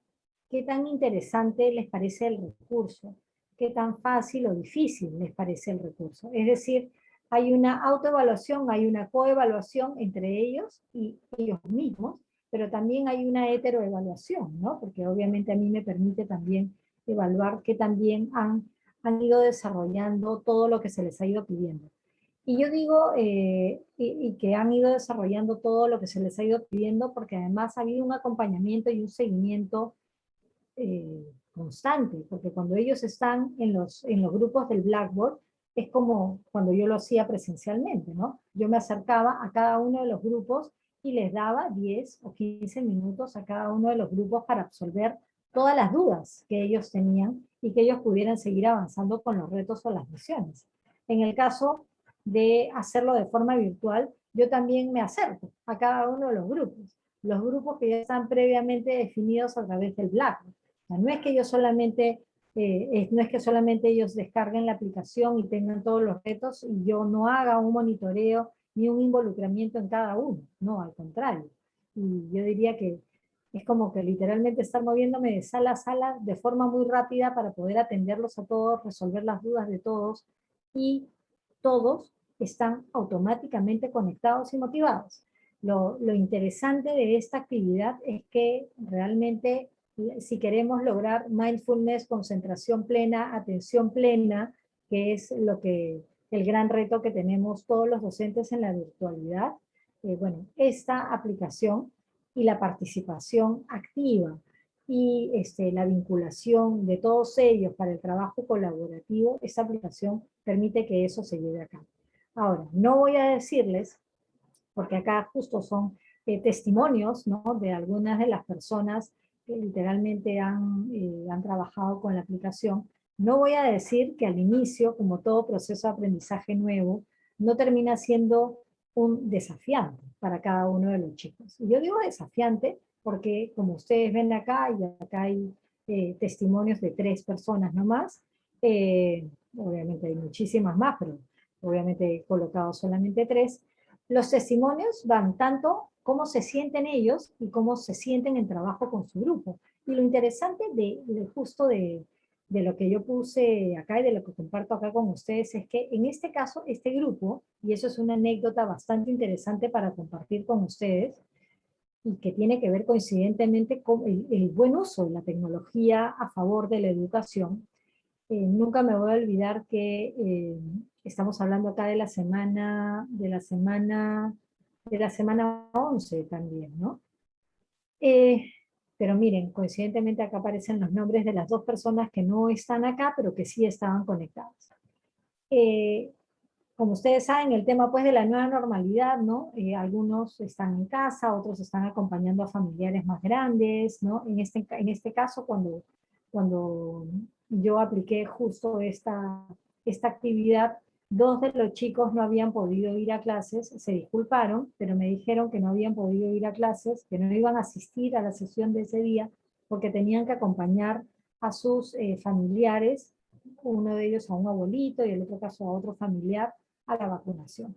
qué tan interesante les parece el recurso, qué tan fácil o difícil les parece el recurso. Es decir, hay una autoevaluación, hay una coevaluación entre ellos y ellos mismos, pero también hay una heteroevaluación, ¿no? Porque obviamente a mí me permite también evaluar que también han, han ido desarrollando todo lo que se les ha ido pidiendo. Y yo digo eh, y, que han ido desarrollando todo lo que se les ha ido pidiendo porque además ha habido un acompañamiento y un seguimiento eh, constante, porque cuando ellos están en los, en los grupos del Blackboard, es como cuando yo lo hacía presencialmente, ¿no? Yo me acercaba a cada uno de los grupos y les daba 10 o 15 minutos a cada uno de los grupos para absolver todas las dudas que ellos tenían y que ellos pudieran seguir avanzando con los retos o las misiones. En el caso de hacerlo de forma virtual, yo también me acerco a cada uno de los grupos. Los grupos que ya están previamente definidos a través del Blackboard. No es que ellos solamente, eh, no es que solamente ellos descarguen la aplicación y tengan todos los retos y yo no haga un monitoreo ni un involucramiento en cada uno. No, al contrario. Y yo diría que es como que literalmente estar moviéndome de sala a sala de forma muy rápida para poder atenderlos a todos, resolver las dudas de todos y todos están automáticamente conectados y motivados. Lo, interesante de esta actividad es que realmente si queremos lograr mindfulness, concentración plena, atención plena, que es lo que el gran reto que tenemos todos los docentes en la virtualidad, eh, bueno, esta aplicación y la participación activa y este, la vinculación de todos ellos para el trabajo colaborativo, esta aplicación permite que eso se lleve a cabo. Ahora, no voy a decirles, porque acá justo son eh, testimonios ¿no? de algunas de las personas que literalmente han, eh, han trabajado con la aplicación, no voy a decir que al inicio, como todo proceso de aprendizaje nuevo, no termina siendo un desafiante para cada uno de los chicos. Y yo digo desafiante porque, como ustedes ven acá, y acá hay eh, testimonios de tres personas nomás, obviamente hay muchísimas más, pero obviamente he colocado solamente tres, los testimonios van tanto cómo se sienten ellos y cómo se sienten en trabajo con su grupo. Y lo interesante de, justo de, de, lo que yo puse acá y de lo que comparto acá con ustedes es que en este caso, este grupo, y eso es una anécdota bastante interesante para compartir con ustedes, y que tiene que ver coincidentemente con el, el buen uso de la tecnología a favor de la educación, eh, nunca me voy a olvidar que eh, estamos hablando acá de la semana, de la semana, de la semana 11 también, ¿no? Eh, pero miren, coincidentemente acá aparecen los nombres de las dos personas que no están acá, pero que sí estaban conectadas. como ustedes saben, el tema pues de la nueva normalidad, ¿no? algunos están en casa, otros están acompañando a familiares más grandes, ¿no? En este, en este caso, cuando, cuando yo apliqué justo esta, esta actividad, dos de los chicos no habían podido ir a clases, se disculparon, pero me dijeron que no habían podido ir a clases, que no iban a asistir a la sesión de ese día, porque tenían que acompañar a sus eh, familiares, uno de ellos a un abuelito y el otro caso a otro familiar, a la vacunación.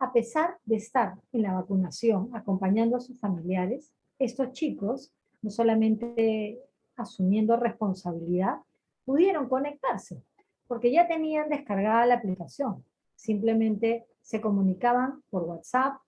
A pesar de estar en la vacunación acompañando a sus familiares, estos chicos, no solamente asumiendo responsabilidad, pudieron conectarse, porque ya tenían descargada la aplicación. Simplemente se comunicaban por WhatsApp,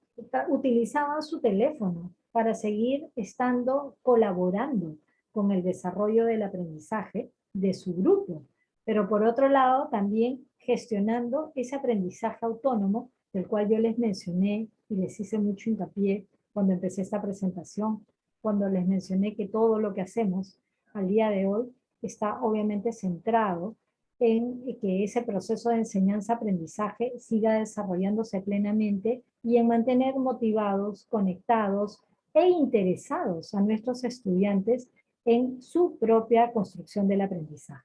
utilizaban su teléfono para seguir estando colaborando con el desarrollo del aprendizaje de su grupo. Pero por otro lado, también gestionando ese aprendizaje autónomo del cual yo les mencioné y les hice mucho hincapié cuando empecé esta presentación, cuando les mencioné que todo lo que hacemos al día de hoy está obviamente centrado en que ese proceso de enseñanza-aprendizaje siga desarrollándose plenamente y en mantener motivados, conectados e interesados a nuestros estudiantes en su propia construcción del aprendizaje.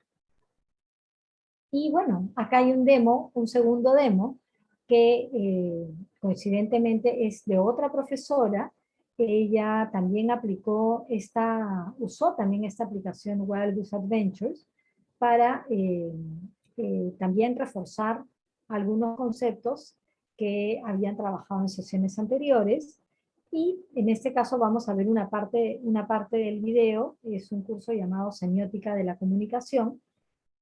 Y bueno, acá hay un demo, un segundo demo, que eh, coincidentemente es de otra profesora ella también aplicó esta, usó también esta aplicación Wildus Adventures para eh, eh, también reforzar algunos conceptos que habían trabajado en sesiones anteriores y en este caso vamos a ver una parte, una parte del video, es un curso llamado Semiótica de la Comunicación,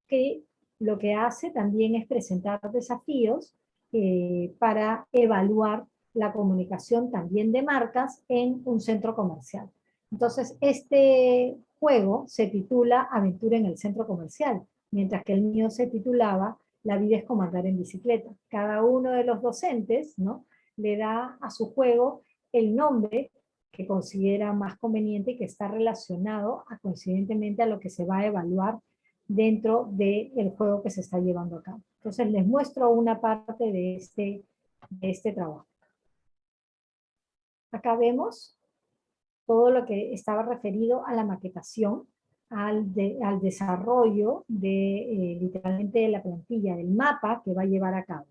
que lo que hace también es presentar desafíos eh, para evaluar la comunicación también de marcas en un centro comercial. Entonces, este juego se titula Aventura en el centro comercial, mientras que el mío se titulaba La vida es como andar en bicicleta. Cada uno de los docentes ¿no? le da a su juego el nombre que considera más conveniente y que está relacionado a, coincidentemente a lo que se va a evaluar dentro del juego que se está llevando a cabo. Entonces les muestro una parte de este, de este trabajo. Acá vemos todo lo que estaba referido a la maquetación, al, al desarrollo de eh, literalmente la plantilla, del mapa que va a llevar a cabo.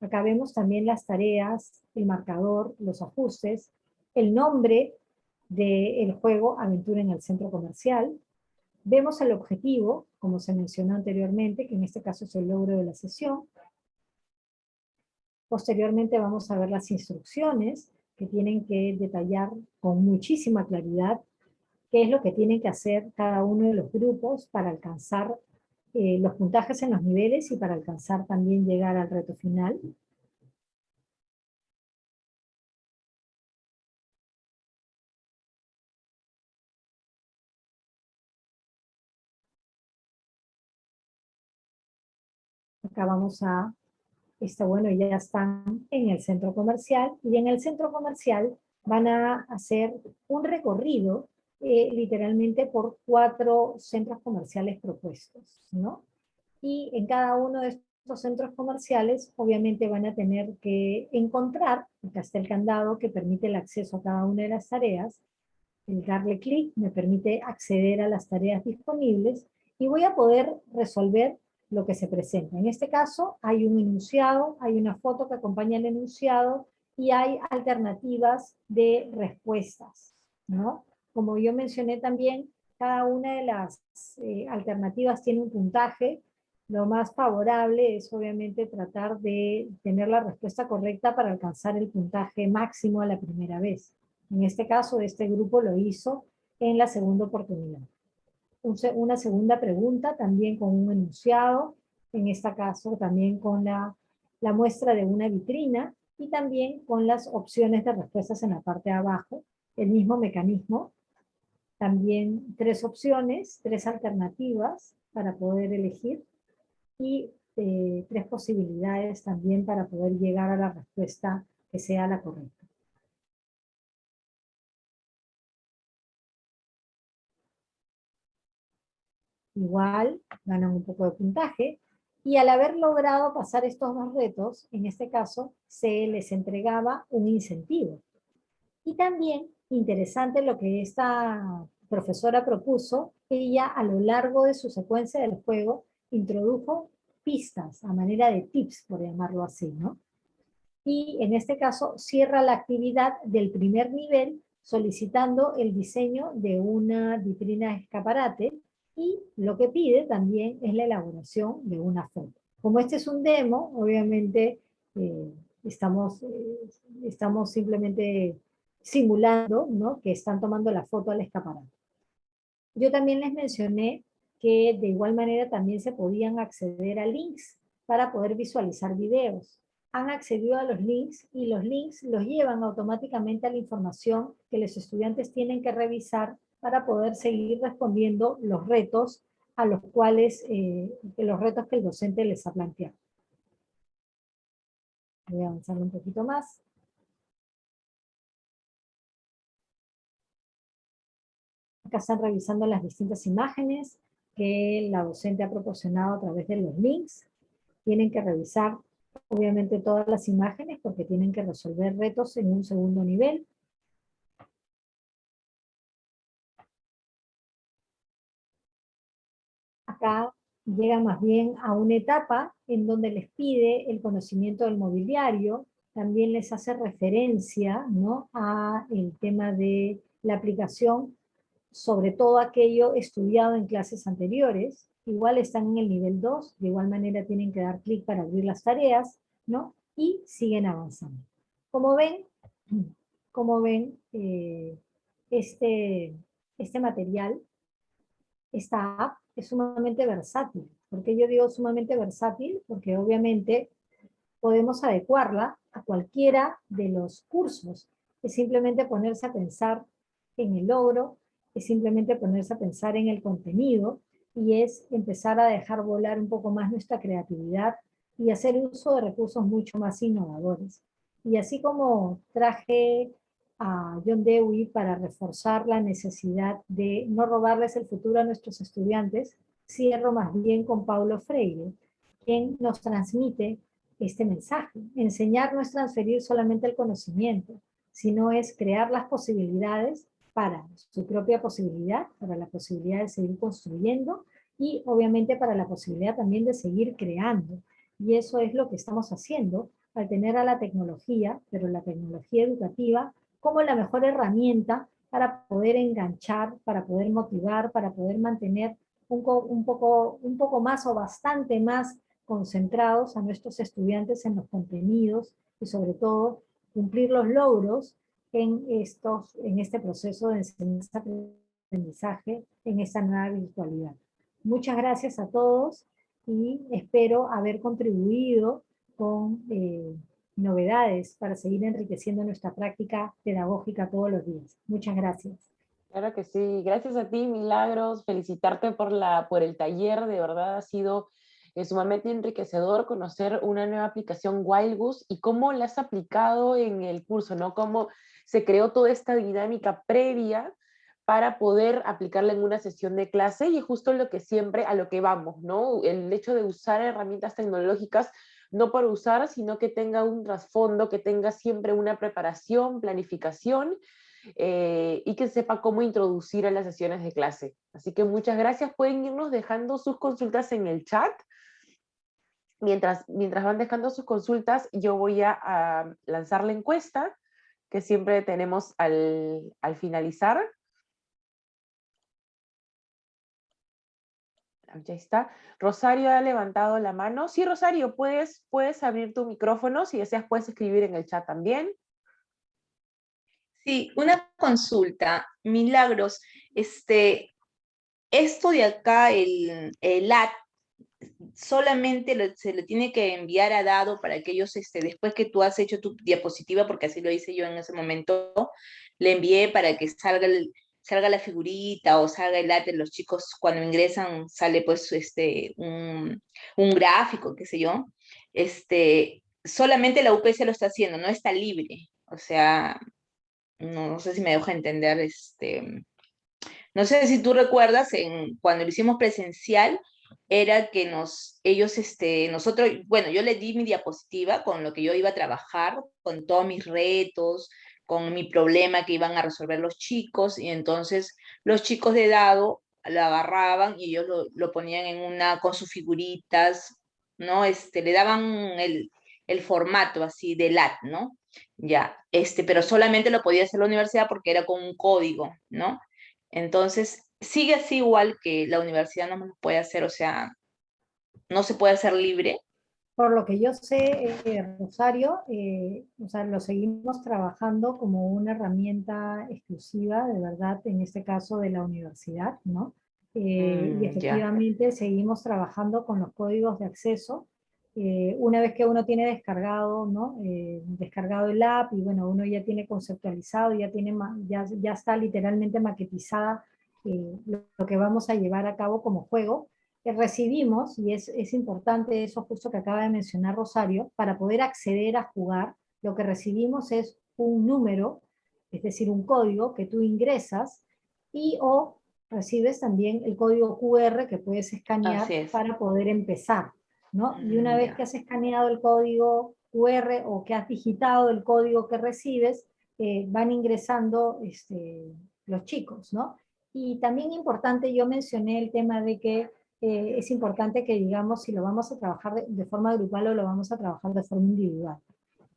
Acá vemos también las tareas, el marcador, los ajustes, el nombre del juego Aventura en el Centro Comercial. Vemos el objetivo, como se mencionó anteriormente, que en este caso es el logro de la sesión. Posteriormente vamos a ver las instrucciones, que tienen que detallar con muchísima claridad qué es lo que tienen que hacer cada uno de los grupos para alcanzar eh, los puntajes en los niveles y para alcanzar también llegar al reto final. Acá vamos a, está bueno, ya están en el centro comercial, y en el centro comercial van a hacer un recorrido eh, literalmente por cuatro centros comerciales propuestos, ¿no? Y en cada uno de estos centros comerciales, obviamente van a tener que encontrar, acá está el candado que permite el acceso a cada una de las tareas, el darle clic me permite acceder a las tareas disponibles, y voy a poder resolver lo que se presenta. En este caso hay un enunciado, hay una foto que acompaña el enunciado, y hay alternativas de respuestas, ¿no? Como yo mencioné también, cada una de las eh, alternativas tiene un puntaje. Lo más favorable es obviamente tratar de tener la respuesta correcta para alcanzar el puntaje máximo a la primera vez. En este caso, este grupo lo hizo en la segunda oportunidad. Una segunda pregunta también con un enunciado, en este caso también con la, muestra de una vitrina y también con las opciones de respuestas en la parte de abajo, el mismo mecanismo también tres opciones, tres alternativas para poder elegir y eh, tres posibilidades también para poder llegar a la respuesta que sea la correcta. Igual ganan un poco de puntaje y al haber logrado pasar estos dos retos, en este caso, se les entregaba un incentivo. Y también interesante lo que esta profesora propuso, ella a lo largo de su secuencia del juego introdujo pistas a manera de tips, por llamarlo así, ¿no? Y en este caso cierra la actividad del primer nivel solicitando el diseño de una vitrina escaparate y lo que pide también es la elaboración de una foto. Como este es un demo, obviamente eh, estamos, eh, estamos simplemente simulando ¿no? que están tomando la foto al escaparate. Yo también les mencioné que de igual manera también se podían acceder a links para poder visualizar videos. Han accedido a los links y los links los llevan automáticamente a la información que los estudiantes tienen que revisar para poder seguir respondiendo los retos a los cuales, eh, los retos que el docente les ha planteado. Voy a avanzar un poquito más. Acá están revisando las distintas imágenes que la docente ha proporcionado a través de los links. Tienen que revisar obviamente todas las imágenes porque tienen que resolver retos en un segundo nivel. Acá llega más bien a una etapa en donde les pide el conocimiento del mobiliario, también les hace referencia ¿no? a el tema de la aplicación sobre todo aquello estudiado en clases anteriores, igual están en el nivel 2, de igual manera tienen que dar clic para abrir las tareas, ¿no? Y siguen avanzando. Como ven, como ven, eh, este, este material, esta app es sumamente versátil. ¿Por qué yo digo sumamente versátil? Porque obviamente podemos adecuarla a cualquiera de los cursos. Es simplemente ponerse a pensar en el logro, es simplemente ponerse a pensar en el contenido y es empezar a dejar volar un poco más nuestra creatividad y hacer uso de recursos mucho más innovadores. Y así como traje a John Dewey para reforzar la necesidad de no robarles el futuro a nuestros estudiantes, cierro más bien con Paulo Freire, quien nos transmite este mensaje. Enseñar no es transferir solamente el conocimiento, sino es crear las posibilidades para su propia posibilidad, para la posibilidad de seguir construyendo y obviamente para la posibilidad también de seguir creando. Y eso es lo que estamos haciendo al tener a la tecnología, pero la tecnología educativa, como la mejor herramienta para poder enganchar, para poder motivar, para poder mantener un, un, poco, un poco más o bastante más concentrados a nuestros estudiantes en los contenidos y sobre todo cumplir los logros en, estos, en este proceso de enseñanza-aprendizaje en esta nueva virtualidad. Muchas gracias a todos y espero haber contribuido con eh, novedades para seguir enriqueciendo nuestra práctica pedagógica todos los días. Muchas gracias. Claro que sí, gracias a ti Milagros, felicitarte por, la, por el taller, de verdad ha sido es sumamente enriquecedor conocer una nueva aplicación Wild Goose y cómo la has aplicado en el curso, ¿no? Cómo se creó toda esta dinámica previa para poder aplicarla en una sesión de clase y justo lo que siempre, a lo que vamos, ¿no? El hecho de usar herramientas tecnológicas no por usar, sino que tenga un trasfondo, que tenga siempre una preparación, planificación, eh, y que sepa cómo introducir a las sesiones de clase. Así que muchas gracias, pueden irnos dejando sus consultas en el chat. Mientras, mientras van dejando sus consultas, yo voy a, lanzar la encuesta que siempre tenemos al, al finalizar. Ya está. Rosario ha levantado la mano. Sí, Rosario, puedes, puedes abrir tu micrófono, si deseas puedes escribir en el chat también. Sí, una consulta. Milagros, este, esto de acá, el, el AT, solamente se le tiene que enviar a Dado para que ellos, este, después que tú has hecho tu diapositiva, porque así lo hice yo en ese momento, le envié para que salga el, salga la figurita o salga el arte, los chicos cuando ingresan sale pues este, un, un gráfico, qué sé yo, este, solamente la UPS lo está haciendo, no está libre, o sea, no, sé si me dejo entender, este, no sé si tú recuerdas, en, cuando lo hicimos presencial, era que nos, ellos, este, nosotros, bueno, yo le di mi diapositiva con lo que yo iba a trabajar, con todos mis retos, con mi problema que iban a resolver los chicos, y entonces los chicos de dado lo agarraban y ellos lo, lo ponían en una, con sus figuritas, ¿no? Este, le daban el, el formato así de LAT, ¿no? Ya, este, pero solamente lo podía hacer la universidad porque era con un código, ¿no? Entonces, sigue así igual que la universidad no lo puede hacer, o sea, no se puede hacer libre, por lo que yo sé, eh, Rosario, eh, o sea, lo seguimos trabajando como una herramienta exclusiva, de verdad, en este caso de la universidad, ¿no? Eh, y mm, efectivamente seguimos trabajando con los códigos de acceso. una vez que uno tiene descargado, ¿no? descargado el app y bueno, uno ya tiene conceptualizado, ya, tiene, ya, ya está literalmente maquetizada lo que vamos a llevar a cabo como juego, recibimos, y es, es importante eso justo que acaba de mencionar Rosario, para poder acceder a jugar, lo que recibimos es un número, es decir, un código que tú ingresas y o recibes también el código QR que puedes escanear para poder empezar. ¿no? Y una mm, vez que has escaneado el código QR o que has digitado el código que recibes, eh, van ingresando este, los chicos. ¿no? Y también importante, yo mencioné el tema de que eh, es importante que digamos si lo vamos a trabajar de, forma grupal o lo vamos a trabajar de forma individual.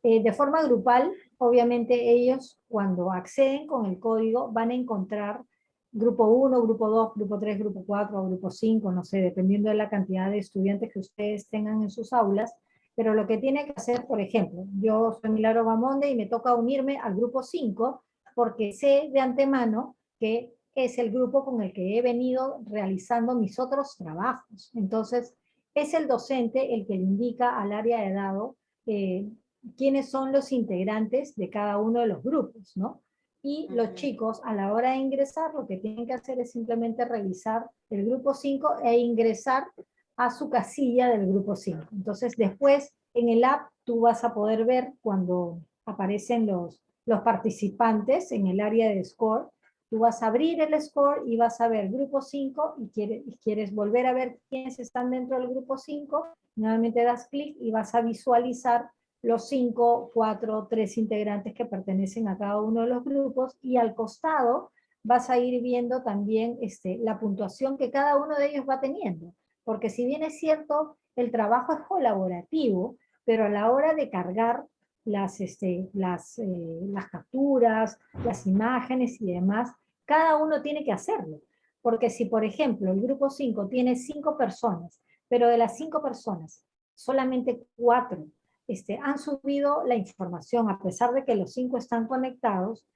Eh, de forma grupal, obviamente ellos cuando acceden con el código van a encontrar grupo 1, grupo 2, grupo 3, grupo 4 grupo 5, no sé, dependiendo de la cantidad de estudiantes que ustedes tengan en sus aulas, pero lo que tiene que hacer, por ejemplo, yo soy Milagro Bamonde y me toca unirme al grupo 5 porque sé de antemano que es el grupo con el que he venido realizando mis otros trabajos. Entonces, es el docente el que le indica al área de dado eh, quiénes son los integrantes de cada uno de los grupos, ¿no? Y los chicos, a la hora de ingresar, lo que tienen que hacer es simplemente revisar el grupo 5 e ingresar a su casilla del grupo 5. Entonces, después, en el app, tú vas a poder ver cuando aparecen los, los participantes en el área de score, Tú vas a abrir el score y vas a ver grupo 5 y quieres, quieres volver a ver quiénes están dentro del grupo 5, nuevamente das clic y vas a visualizar los cinco, cuatro, tres integrantes que pertenecen a cada uno de los grupos y al costado vas a ir viendo también este, la puntuación que cada uno de ellos va teniendo. Porque si bien es cierto, el trabajo es colaborativo, pero a la hora de cargar las, este, eh, las capturas, las imágenes y demás, cada uno tiene que hacerlo. Porque si, por ejemplo, el grupo 5 tiene cinco personas, pero de las cinco personas, solamente cuatro este, han subido la información, a pesar de que los cinco están conectados,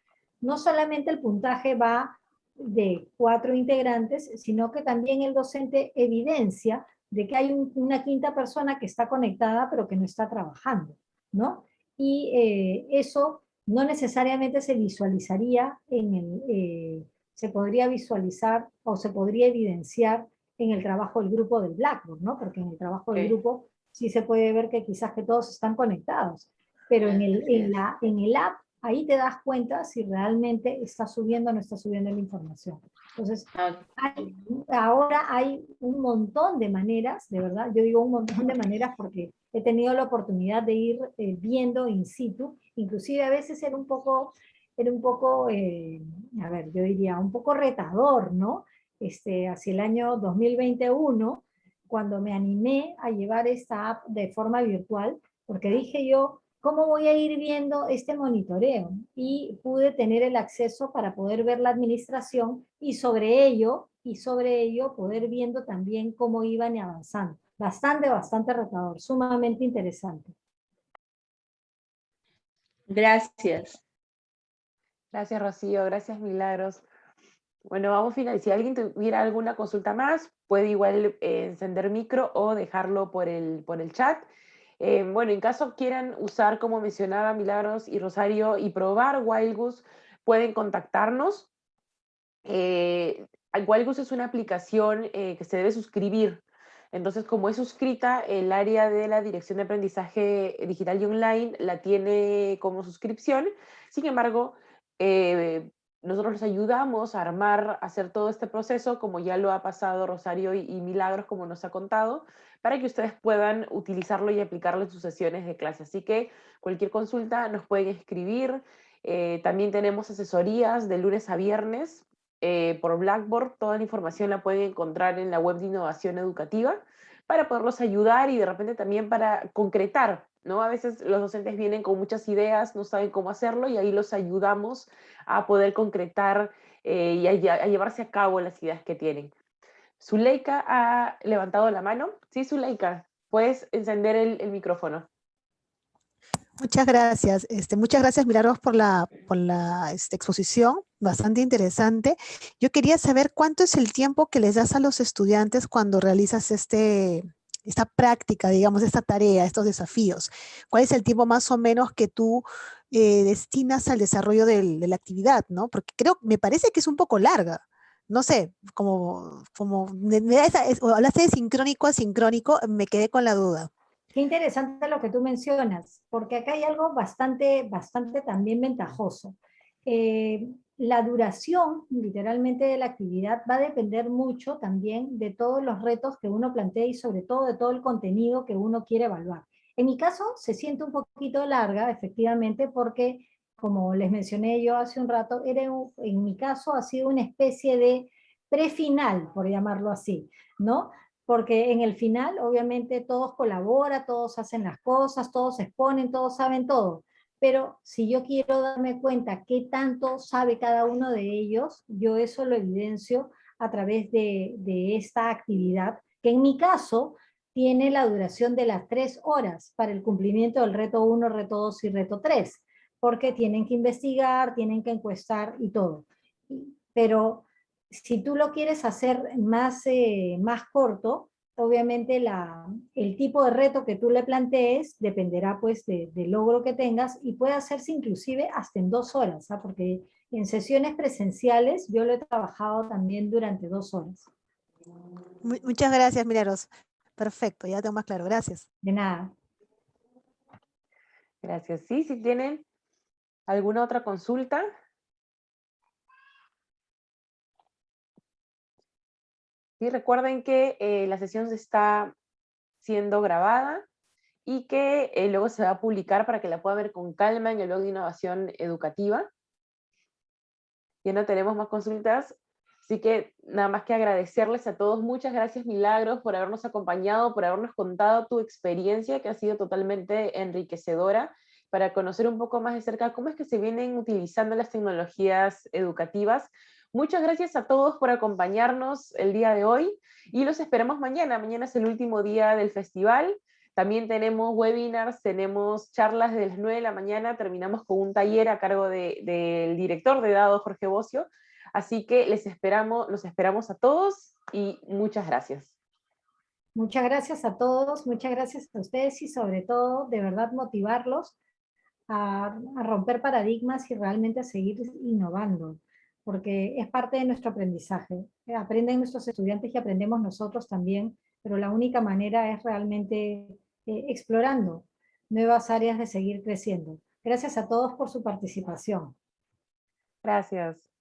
no solamente el puntaje va de cuatro integrantes, sino que también el docente evidencia de que hay una quinta persona que está conectada pero que no está trabajando, ¿no? Y eh, eso no necesariamente se visualizaría en el, eh, se podría visualizar o se podría evidenciar en el trabajo del grupo del Blackboard, ¿no? Porque en el trabajo del grupo sí se puede ver que quizás que todos están conectados, pero en el, en la, en el app ahí te das cuenta si realmente está subiendo o no está subiendo la información. Entonces, Ah, ahora hay un montón de maneras, de verdad, yo digo un montón de maneras porque he tenido la oportunidad de ir eh, viendo in situ, inclusive a veces era un poco, era un poco, eh, a ver, yo diría, un poco retador, ¿no? Este, hacia el año 2021, cuando me animé a llevar esta app de forma virtual, porque dije yo, ¿cómo voy a ir viendo este monitoreo? Y pude tener el acceso para poder ver la administración y sobre ello, y sobre ello poder viendo también cómo iban avanzando. Bastante, bastante retador, sumamente interesante. Gracias. Gracias, Rocío. Gracias, Milagros. Bueno, vamos a finalizar. Si alguien tuviera alguna consulta más, puede igual eh, encender micro o dejarlo por el, por el chat. Eh, bueno, en caso quieran usar, como mencionaba Milagros y Rosario, y probar Wildgoose, pueden contactarnos. Eh, Wildgoose es una aplicación eh, que se debe suscribir. Entonces, como es suscrita, el área de la Dirección de Aprendizaje Digital y Online la tiene como suscripción. Sin embargo, eh, nosotros les ayudamos a armar, a hacer todo este proceso, como ya lo ha pasado Rosario y, Milagros, como nos ha contado, para que ustedes puedan utilizarlo y aplicarlo en sus sesiones de clase. Así que cualquier consulta nos pueden escribir. Eh, también tenemos asesorías de lunes a viernes eh, por Blackboard. Toda la información la pueden encontrar en la web de innovación educativa para poderlos ayudar y de repente también para concretar, ¿no? A veces los docentes vienen con muchas ideas, no saben cómo hacerlo y ahí los ayudamos a poder concretar eh, y a, llevarse a cabo las ideas que tienen. Zuleika ha levantado la mano. Sí, Zuleika, puedes encender el micrófono. Muchas gracias. Este, muchas gracias, Milagros, por la, por la este, exposición, bastante interesante. Yo quería saber cuánto es el tiempo que les das a los estudiantes cuando realizas este, esta práctica, digamos, esta tarea, estos desafíos. ¿Cuál es el tiempo más o menos que tú eh, destinas al desarrollo de la actividad, no? Porque creo, me parece que es un poco larga. No sé, como, como me- hablaste de sincrónico a sincrónico, me quedé con la duda. Qué interesante lo que tú mencionas, porque acá hay algo bastante, bastante también ventajoso. Eh, la duración, literalmente, de la actividad va a depender mucho también de todos los retos que uno plantea y sobre todo de todo el contenido que uno quiere evaluar. En mi caso, se siente un poquito larga, efectivamente, porque, como les mencioné yo hace un rato, era un- en mi caso ha sido una especie de prefinal, por llamarlo así, ¿no? Porque en el final obviamente todos colaboran, todos hacen las cosas, todos exponen, todos saben todo. Pero si yo quiero darme cuenta qué tanto sabe cada uno de ellos, yo eso lo evidencio a través de, de esta actividad, que en mi caso tiene la duración de las tres horas para el cumplimiento del reto 1, reto 2 y reto 3, porque tienen que investigar, tienen que encuestar y todo. Pero si tú lo quieres hacer más, eh, más corto, obviamente la, el tipo de reto que tú le plantees dependerá pues de- del logro que tengas y puede hacerse inclusive hasta en dos horas, ¿ah? porque en sesiones presenciales yo lo he trabajado también durante dos horas. Mu- Muchas gracias, Milagros. Perfecto, ya tengo más claro. Gracias. De nada. Gracias. Sí, si tienen alguna otra consulta. Sí, recuerden que eh, la sesión se está siendo grabada y que eh, luego se va a publicar para que la pueda ver con calma en el blog de innovación educativa. Ya no tenemos más consultas, así que nada más que agradecerles a todos. Muchas gracias Milagros por habernos acompañado, por habernos contado tu experiencia que ha sido totalmente enriquecedora para conocer un poco más de cerca cómo es que se vienen utilizando las tecnologías educativas. Muchas gracias a todos por acompañarnos el día de hoy y los esperamos mañana. Mañana es el último día del festival. También tenemos webinars, tenemos charlas desde las 9 de la mañana, terminamos con un taller a cargo del director de dados, Jorge Bocio. Así que les esperamos, los esperamos a todos y muchas gracias. Muchas gracias a todos, muchas gracias a ustedes y sobre todo, de verdad, motivarlos a romper paradigmas y realmente a seguir innovando, porque es parte de nuestro aprendizaje. Aprenden nuestros estudiantes y aprendemos nosotros también, pero la única manera es realmente eh, explorando nuevas áreas de seguir creciendo. Gracias a todos por su participación. Gracias.